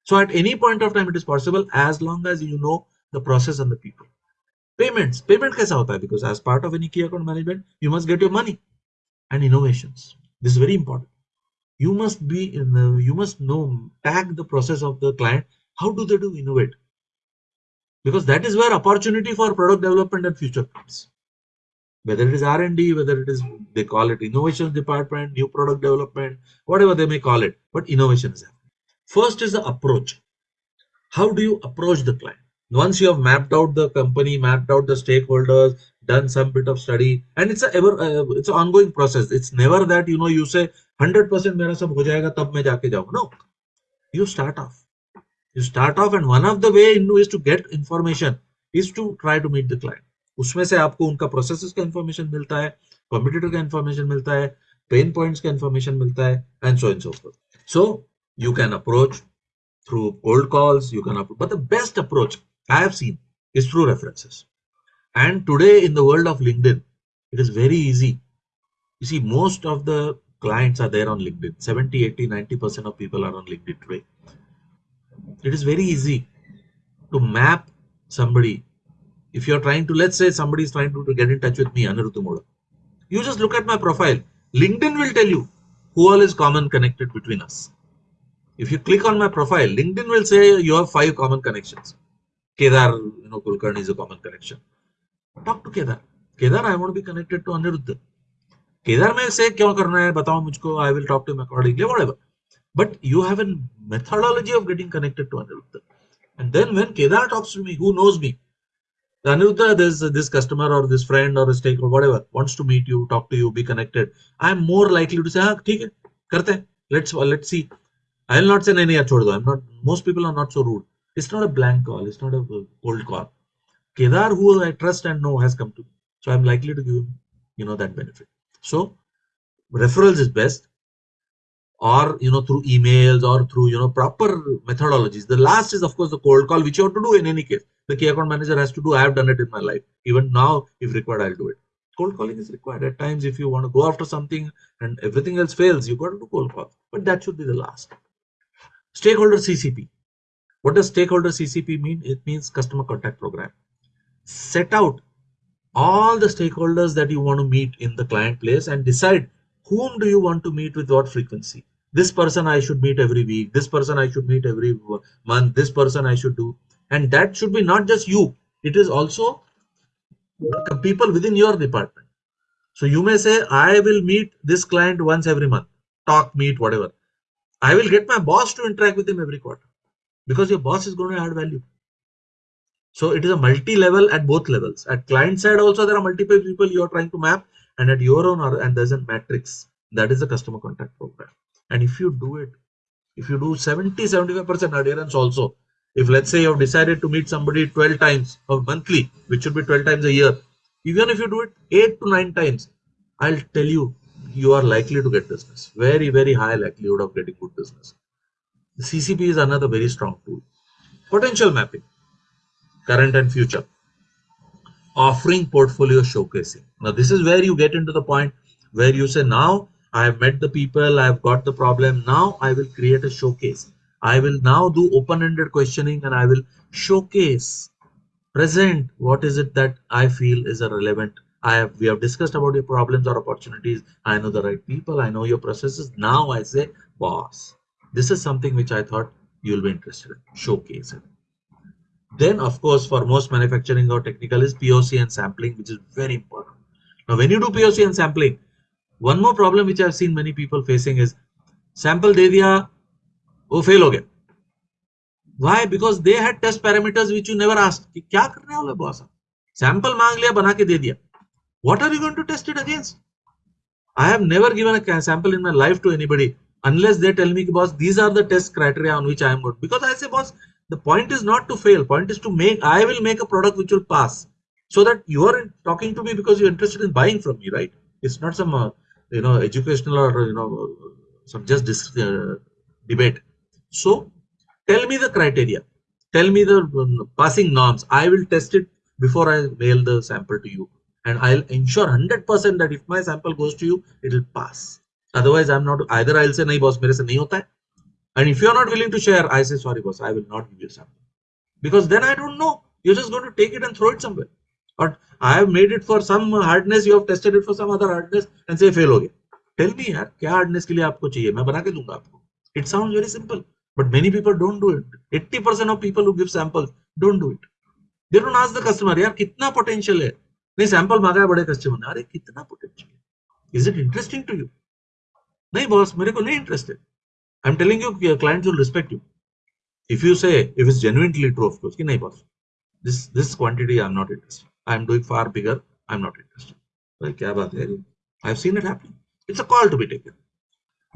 so at any point of time it is possible as long as you know the process and the people. Payments. Payment kaisa hota hai? Because as part of any key account management you must get your money and innovations. This is very important. You must be in the, you must know tag the process of the client. How do they do innovate? Because that is where opportunity for product development and future comes. Whether it is r&d whether it is they call it innovation department new product development whatever they may call it but innovation is happening. First is the approach. How do you approach the client? once you have mapped out the company mapped out the stakeholders done some bit of study and it's a ever uh, it's an ongoing process it's never that you know you say 100% mera sab ho jayega tab main jaake jaऊंगा no you start off you start off and one of the way in is to get information is to try to meet the client उसमें से आपको उनका process का information मिलता है competitor का information मिलता है पेन पॉइंट्स का इंफॉर्मेशन मिलता है and so and so fourth so you can approach through cold calls you can approach but the best approach i have seen is through references. And today in the world of linkedin it is very easy. You see most of the clients are there on linkedin. 70 80 90 percent of people are on linkedin today. It is very easy to map somebody. If you're trying to let's say somebody is trying to, to get in touch with me Anirudh you just look at my profile. LinkedIn will tell you who all is common connected between us. If you click on my profile LinkedIn will say you have five common connections Kedar, you know, Kulkarni is a common connection. Talk to Kedar. Kedar, I want to be connected to Aniruddha. Kedar may say, Kya karna hai? Batao mujhko. I will talk to him accordingly, whatever. But you have a methodology of getting connected to Aniruddha. And then when Kedar talks to me, who knows me? The this, this customer or this friend or a stake or whatever, wants to meet you, talk to you, be connected. I'm more likely to say, ah, karte. Let's, let's see. I'll not say, nahi. I'm not, most people are not so rude. It's not a blank call. It's not a uh, cold call. Kedar, who I trust and know, has come to me, so I'm likely to give him, you know, that benefit. So referrals is best. Or you know through emails or through you know proper methodologies. The last is of course the cold call which you have to do in any case. The key account manager has to do i have done it in my life. Even now if required i'll do it. Cold calling is required. At times if you want to go after something and everything else fails you've got to do cold call. But that should be the last. Stakeholder ccp what does stakeholder ccp mean? It means customer contact program. Set out all the stakeholders that you want to meet in the client place and decide whom do you want to meet with what frequency. This person i should meet every week this person i should meet every month this person i should do. And that should be not just you it is also people within your department. So you may say i will meet this client once every month. Talk meet whatever. I will get my boss to interact with him every quarter because your boss is going to add value So it is a multi-level at both levels. At client side also there are multiple people you are trying to map and at your own and there's a matrix. That is the customer contact program. And if you do it, if you do 70, 75% adherence also, if let's say you have decided to meet somebody 12 times or monthly, which should be 12 times a year, even if you do it 8 to 9 times, I'll tell you, you are likely to get business. Very, very high likelihood of getting good business. The CCP is another very strong tool. Potential mapping current and future. Offering portfolio showcasing. Now, this is where you get into the point where you say, now I have met the people, I have got the problem. Now I will create a showcase. I will now do open-ended questioning and I will showcase, present what is it that I feel is a relevant. I have we have discussed about your problems or opportunities. I know the right people, I know your processes. Now I say, boss, this is something which I thought you'll be interested in. Showcase it. Then, of course, for most manufacturing or technical is POC and sampling, which is very important. Now, when you do POC and sampling, one more problem which I've seen many people facing is sample de diya, wo fail ho gaya. Why? Because they had test parameters which you never asked. कि क्या करने वाले boss? Sample मांग लिया बना के दे दिया. What are you going to test it against? I have never given a sample in my life to anybody unless they tell me, boss, these are the test criteria on which I am good. Because I say, boss, the point is not to fail. Point is to make i will make a product which will pass. So that you are talking to me because you're interested in buying from me right? It's not some uh, you know educational or you know some just uh, debate. So tell me the criteria. Tell me the um, passing norms. I will test it before i mail the sample to you. And i'll ensure 100% that if my sample goes to you it will pass otherwise i'm not either i'll say nahi boss mere se nahi hota hai and if you're not willing to share, I say, sorry, boss, I will not give you something. Because then I don't know. You're just going to take it and throw it somewhere. Or I have made it for some hardness, you have tested it for some other hardness and say fail ho Tell me yaar, kya hardness ke liye aapko chahiye? Main bana ke dunga aapko. It sounds very simple. But many people don't do it. 80% of people who give samples don't do it. They don't ask the customer, yaar, kitna potential hai? नहीं sample मांगा है बड़े customer ने अरे कितना potential is it interesting to you neighbors miraculously interested. I'm telling you, your clients will respect you. If you say, if it's genuinely true, of course, boss, this, this quantity I'm not interested. I'm doing far bigger, I'm not interested. Like. I've seen it happen. It's a call to be taken.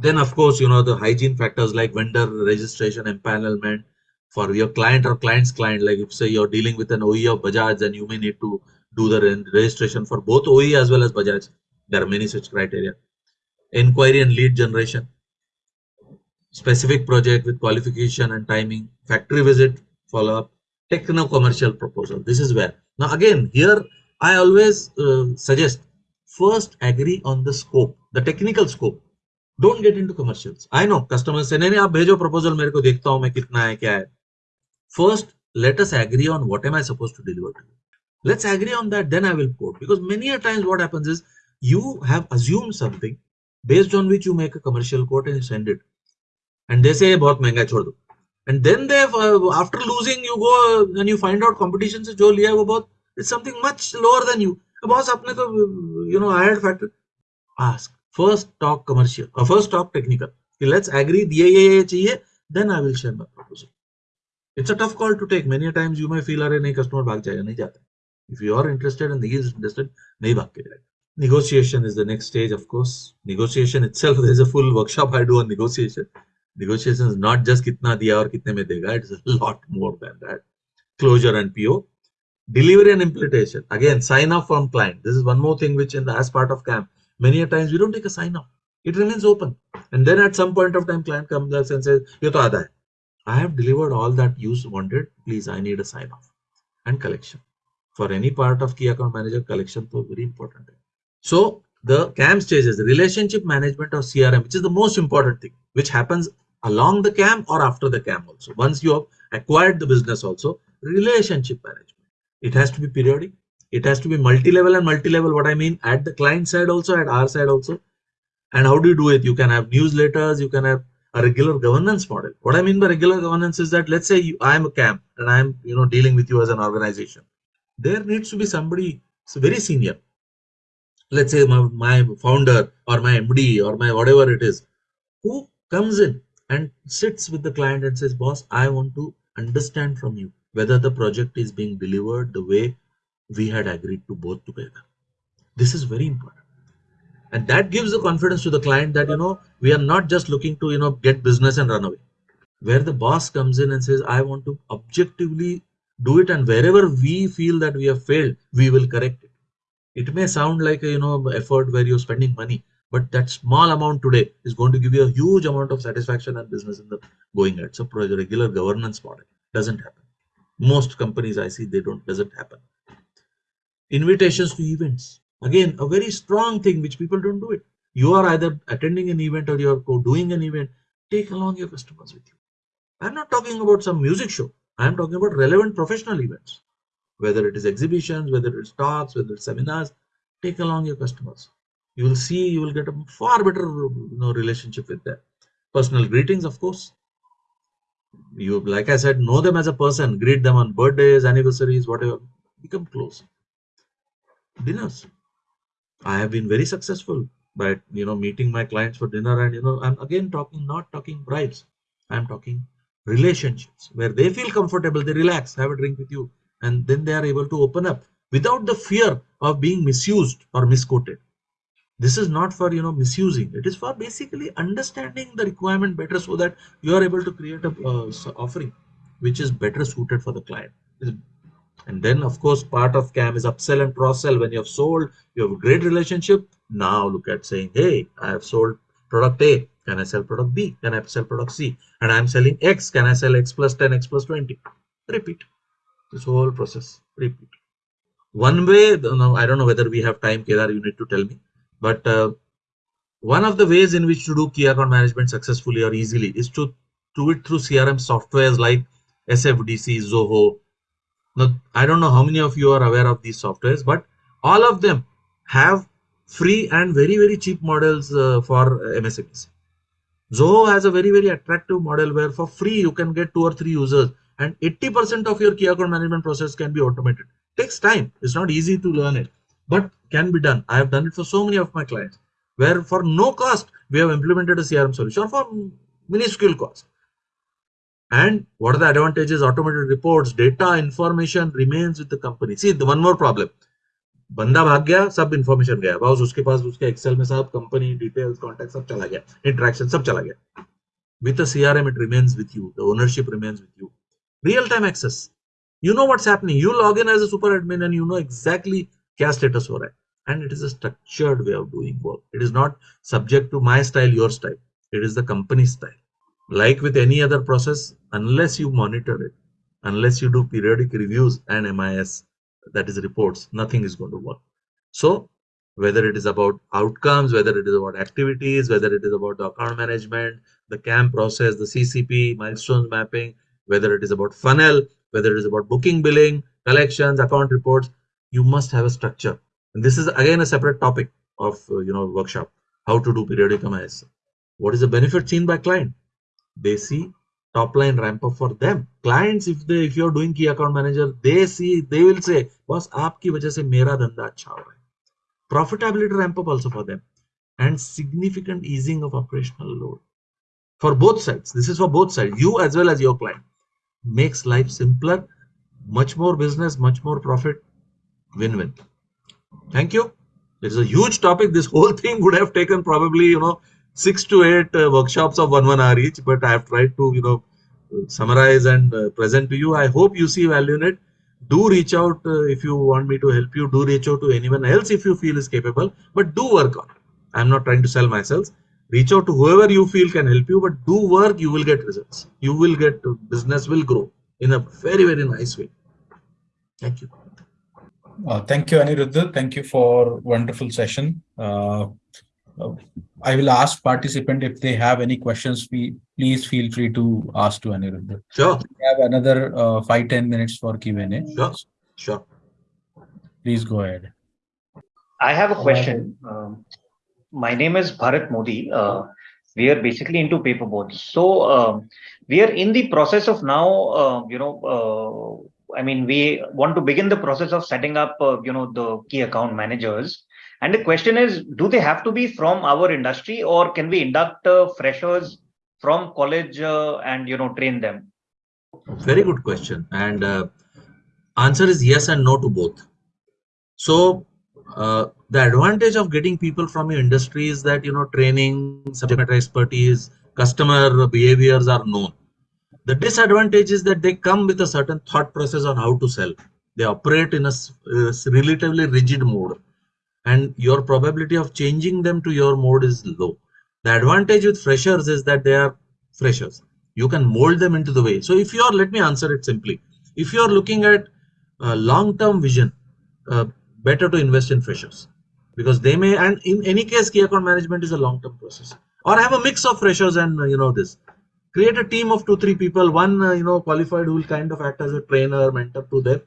Then, of course, you know, the hygiene factors like vendor registration, empanelment for your client or client's client. Like, if say you're dealing with an OE of Bajaj, then you may need to do the registration for both OE as well as Bajaj. There are many such criteria Inquiry and lead generation specific project with qualification and timing, factory visit, follow-up, techno-commercial proposal. This is where. Now again, here I always uh, suggest first agree on the scope, the technical scope. Don't get into commercials. I know customers say, नहीं नहीं आप भेजो proposal मेरे को देखता हूँ मैं कितना है क्या है. First, let us agree on what am I supposed to deliver to you. Let's agree on that, then I will quote. Because many a times what happens is you have assumed something based on which you make a commercial quote and send it and they say बहुत महँगा छोड़ दो and then they uh, after losing you go and you find out competition से जो लिया है वो बहुत it's something much lower than you boss आपने तो you know hired factor ask first talk commercial or first talk technical let's agree ये ये ये चाहिए then I will share my proposal it's a tough call to take many times you may feel अरे नहीं customer भाग जाएगा नहीं जाता if you are interested and he is interested नहीं भाग के जाएगा negotiation is the next stage of course. Negotiation itself [laughs] there is a full workshop I do on negotiation. Negotiation is not just kitna diya or kitne mein dega it's a lot more than that. Closure and po delivery and implementation. Again sign off from client. This is one more thing which in the as part of CAM many a times we don't take a sign off it remains open. And then at some point of time client comes up and says ye to hai. I have delivered all that you wanted. Please i need a sign off and collection. For any part of key account manager collection is very important so the CAM stages, the relationship management of CRM, which is the most important thing, which happens along the cam or after the cam also. Once you have acquired the business also relationship management. It has to be periodic. It has to be multi-level and multi-level what i mean at the client side also at our side also. And how do you do it? You can have newsletters you can have a regular governance model. What i mean by regular governance is that let's say you, i am a cam and i am you know dealing with you as an organization. There needs to be somebody very senior let's say my, my founder or my md or my whatever it is who comes in and sits with the client and says, boss, I want to understand from you whether the project is being delivered the way we had agreed to both together. This is very important. And that gives the confidence to the client that, you know, we are not just looking to, you know, get business and run away. Where the boss comes in and says, I want to objectively do it. And wherever we feel that we have failed, we will correct it. It may sound like a, you know, effort where you're spending money, but that small amount today is going to give you a huge amount of satisfaction and business in the going ahead. So regular governance model doesn't happen. Most companies I see, they don't, doesn't happen. Invitations to events Again, a very strong thing which people don't do it. You are either attending an event or you're doing an event. Take along your customers with you. I'm not talking about some music show. I'm talking about relevant professional events. Whether it is exhibitions, whether it's talks, whether it's seminars, take along your customers. You will see, you will get a far better you know, relationship with them. Personal greetings, of course. You, like I said, know them as a person, greet them on birthdays, anniversaries, whatever. Become close. Dinners I have been very successful by you know meeting my clients for dinner and you know I'm again talking not talking bribes I'm talking relationships where they feel comfortable they relax have a drink with you and then they are able to open up without the fear of being misused or misquoted this is not for you know misusing it is for basically understanding the requirement better so that you are able to create a uh, offering which is better suited for the client and then, of course, part of CAM is upsell and cross sell. When you have sold, you have a great relationship. Now look at saying, hey, I have sold product A. Can I sell product B? Can I sell product C? And I'm selling X. Can I sell X plus 10, X plus 20? Repeat. This whole process. Repeat. One way, no, I don't know whether we have time, Kedar, you need to tell me. But uh, one of the ways in which to do key account management successfully or easily is to do it through CRM softwares like SFDC, Zoho, now, I don't know how many of you are aware of these softwares, but all of them have free and very, very cheap models uh, for MSMEs. Zoho has a very, very attractive model where for free you can get two or three users and 80% of your key account management process can be automated. Takes time. It's not easy to learn it, but can be done. I have done it for so many of my clients where for no cost we have implemented a CRM solution for minuscule cost. And what are the advantages? Automated reports, data, information remains with the company. See, the one more problem. बंदा भाग गया सब information गया बस उसके पास उसके Excel में सब कंपनी डिटेल्स कॉन्टेक्ट सब चला गया इंटरेक्शन सब चला गया with a crm it remains with you the ownership remains with you real time access. You know what's happening. You log in as a super admin and you know exactly kya status raha hai. And it is a structured way of doing work. It is not subject to my style your style. It is the company style. Like with any other process, unless you monitor it, unless you do periodic reviews and MIS, that is reports, nothing is going to work. So whether it is about outcomes, whether it is about activities, whether it is about the account management, the CAM process, the CCP, milestones mapping, whether it is about funnel, whether it is about booking, billing, collections, account reports, you must have a structure. And this is again a separate topic of uh, you know workshop, how to do periodic MIS. What is the benefit seen by client? they see top line ramp up for them. Clients if they if you're doing key account manager they see they will say boss aapki wajah se mera dhanda acha ho raha profitability ramp up also for them. And significant easing of operational load. For both sides. This is for both sides. You as well as your client makes life simpler much more business much more profit win-win. Thank you. It is a huge topic. This whole [laughs] thing would have taken probably you know six to eight uh, workshops of one one hour each but i have tried to you know summarize and uh, present to you. I hope you see value in it. Do reach out uh, if you want me to help you. Do reach out to anyone else if you feel is capable but do work on it. I'm not trying to sell myself reach out to whoever you feel can help you but do work you will get results you will get business will grow in a very very nice way thank you uh, thank you aniruddha thank you for wonderful session uh, I will ask participant if they have any questions. We please feel free to ask to Aniruddha. Sure. We have another uh, five ten minutes for Q and A. Sure. Sure. Please go ahead. I have a question. Um, my name is Bharat Modi. Uh, we are basically into paperboards. So um, we are in the process of now, uh, you know, uh, I mean, we want to begin the process of setting up, uh, you know, the key account managers. And the question is, do they have to be from our industry or can we induct uh, freshers from college uh, and, you know, train them? Very good question. And uh, answer is yes and no to both. So uh, the advantage of getting people from your industry is that you know training, subject matter expertise, customer behaviors are known. The disadvantage is that they come with a certain thought process on how to sell. They operate in a uh, relatively rigid mode, and your probability of changing them to your mode is low. The advantage with freshers is that they are freshers. You can mold them into the way. So if you are, let me answer it simply. If you are looking at long-term vision, uh, better to invest in freshers because they may, and in any case, key account management is a long-term process. Or have a mix of freshers and uh, you know this. Create a team of two, three people. One uh, you know qualified who will kind of act as a trainer, mentor to them.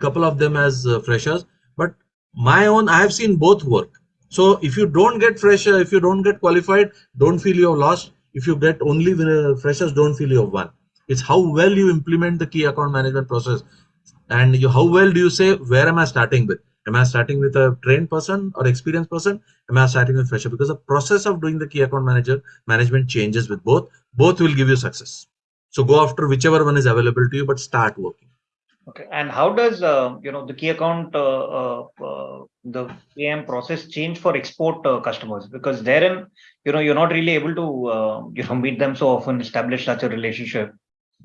Couple of them as uh, freshers. But my own, I have seen both work. So if you don't get fresher, if you don't get qualified, don't feel you're lost. If you get only freshers, don't feel you've won. It's how well you implement the key account management process and you, how well do you say where am i starting with am i starting with a trained person or experienced person? Am i starting with fresher? Because the process of doing the key account manager management changes with both. Both will give you success. So go after whichever one is available to you but start working. Okay. And how does uh, you know the key account uh, uh, uh the am process change for export uh, customers? Because therein you know you're not really able to uh, you know meet them so often establish such a relationship.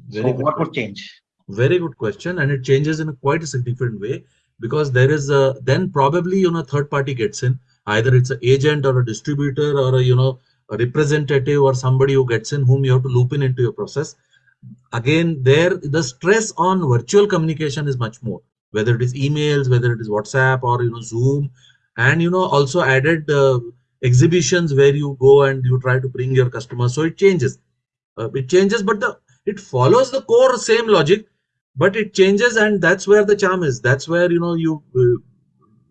Very so what would change? Very good question, and it changes in a quite a significant way because there is a then probably you know third party gets in either it's an agent or a distributor or a you know a representative or somebody who gets in whom you have to loop in into your process. Again, there the stress on virtual communication is much more whether it is emails, whether it is WhatsApp or you know Zoom, and you know also added uh, exhibitions where you go and you try to bring your customers. So it changes. Uh, it changes, but the it follows the core same logic but it changes and that's where the charm is. That's where you know you uh,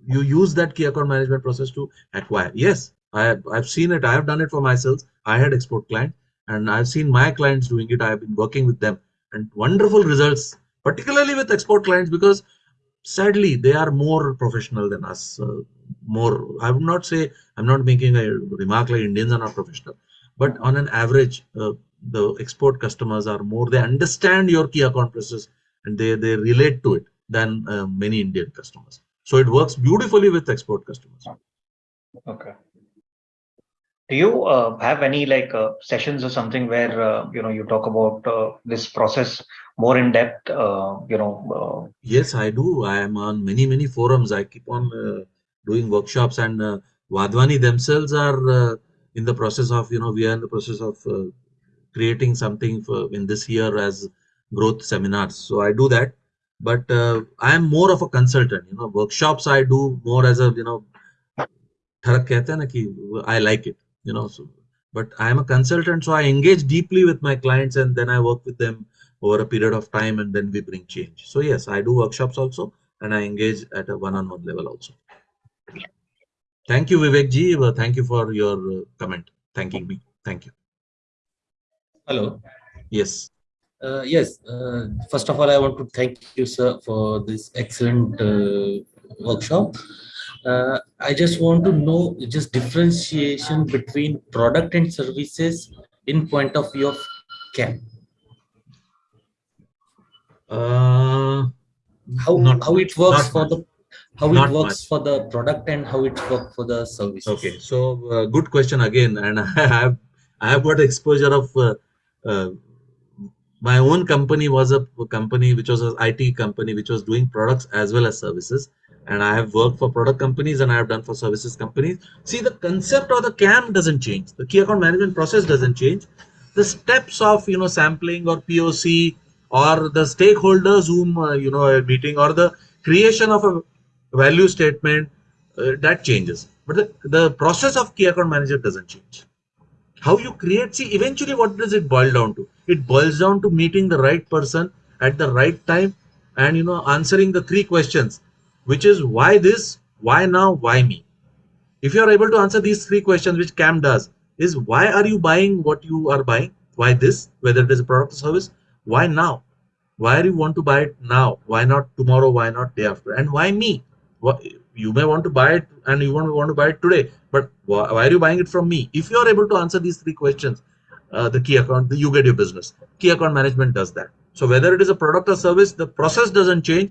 you use that key account management process to acquire. Yes i have, i've seen it. I have done it for myself. I had export client and i've seen my clients doing it. I've been working with them and wonderful results particularly with export clients because sadly they are more professional than us. Uh, more i would not say i'm not making a remark like indians are not professional but on an average uh, the export customers are more. They understand your key account process and they, they relate to it than uh, many Indian customers. So it works beautifully with export customers. Okay. Do you uh, have any like uh, sessions or something where uh, you know you talk about uh, this process more in depth? Uh, you know. yes, I do. I am on many many forums. I keep on doing workshops, and Wadhwani themselves are in the process of you know we are in the process of creating something for in this year as growth seminars. So I do that, but uh, I am more of a consultant. You know, workshops I do more as a you know, I like it. You know, so but I am a consultant, so I engage deeply with my clients and then I work with them over a period of time and then we bring change. So yes, I do workshops also and I engage at a one-on-one -on -one level also. Thank you, Vivek ji. Thank you for your uh, comment. Thanking me. Thank you. Hello. Yes. Uh, yes, uh, first of all, I want to thank you, sir, for this excellent uh, workshop. Uh, I just want to know just differentiation between product and services in point of view of CAM. Uh, how how it works for much. the how it not works much. for the product and how it works for the service. Okay, so uh, good question again, and [laughs] I have I have got exposure of my own company was a company which was an IT company which was doing products as well as services. And I have worked for product companies and I have done for services companies. See, the concept or the CAM doesn't change. The key account management process doesn't change. The steps of, you know, sampling or POC or the stakeholders whom, uh, you know, are meeting or the creation of a value statement, uh, that changes. But the, the process of key account manager doesn't change how you create see eventually what does it boil down to? It boils down to meeting the right person at the right time and you know answering the three questions which is why this why now why me? If you are able to answer these three questions which cam does is why are you buying what you are buying? Why this whether it is a product or service? Why now? Why do you want to buy it now? Why not tomorrow? Why not day after? And why me you may want to buy it and you want to want to buy it today but why are you buying it from me if you are able to answer these three questions uh, the key account you get your business key account management does that So whether it is a product or service, the process doesn't change.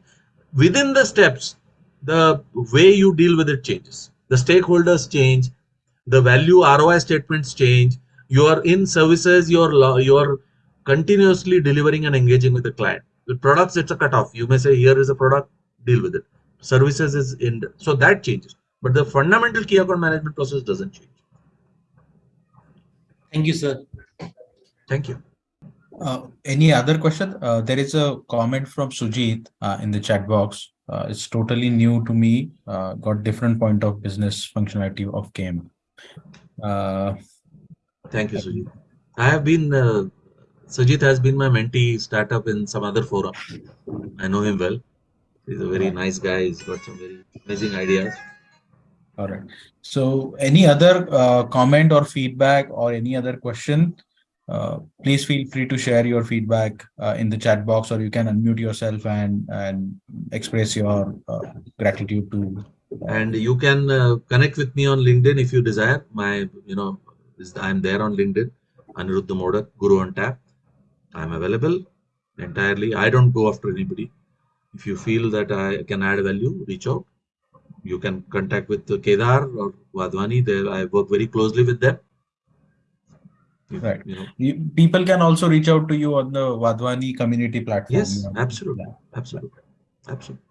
Within the steps, the way you deal with it changes. The stakeholders change, the value ROI statements change. You are in services, you're you're continuously delivering and engaging with the client. With products, it's a cutoff. You may say, here is a product, deal with it. Services is in so that changes. But the fundamental key account management process doesn't change. Thank you, sir. Thank you. Uh, any other question? Uh, there is a comment from Sujit uh, in the chat box. Uh, it's totally new to me. Uh, got different point of business functionality of game. Uh, Thank you, Sujit. I have been, uh, Sujit has been my mentee startup in some other forum. I know him well. He's a very nice guy. He's got some very amazing ideas. all right. So any other uh, comment or feedback or any other question? Uh, please feel free to share your feedback uh, in the chat box, or you can unmute yourself and and express your uh, gratitude to. And you can uh, connect with me on LinkedIn if you desire. My, you know, I'm there on LinkedIn. Aniruddha Modak, Guru on Tap. I'm available entirely. I don't go after anybody. If you feel that I can add value, reach out. You can contact with Kedar or Wadhwani. They, I work very closely with them. Right. You know, People can also reach out to you on the Wadhwani community platform. yes, absolutely, absolutely, absolutely.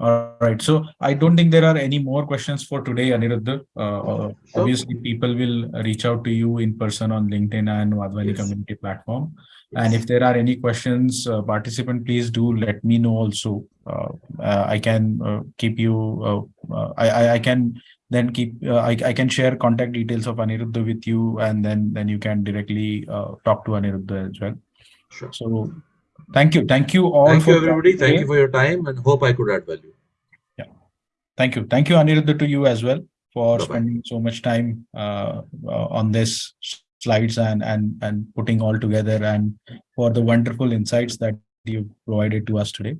All right. So I don't think there are any more questions for today, Aniruddha. Uh, uh, Sure. obviously, people will reach out to you in person on LinkedIn and Wadhwani Yes. community platform. And if there are any questions, uh, participant, please do let me know also. Uh, uh, I can uh, keep you, uh, uh, I, I, I can then keep, uh, I, I can share contact details of Aniruddha with you and then, then you can directly uh, talk to Aniruddha as well. Sure. So thank you. Thank you all. Thank for you, everybody. Thank today. you for your time and hope I could add value. Yeah. Thank you. Thank you, Aniruddha, to you as well for Bye-bye. spending so much time uh, uh, on this slides and and and putting all together and for the wonderful insights that you provided to us today.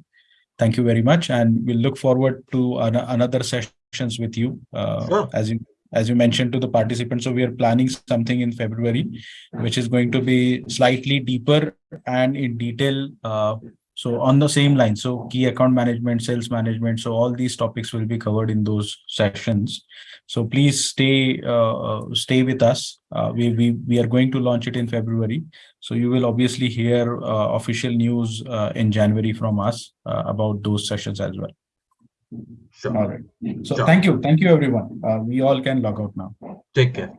Thank you very much, and we'll look forward to an- another sessions with you. Uh, Sure. As you as you mentioned to the participants, so we are planning something in February, which is going to be slightly deeper and in detail. Uh, so on the same line, so key account management, sales management, so all these topics will be covered in those sessions. So please stay uh, uh, stay with us. Uh, we we we are going to launch it in February. So you will obviously hear uh, official news uh, in January from us uh, about those sessions as well. Sure. All right. So Sure. thank you, thank you, everyone. Uh, we all can log out now. Take care.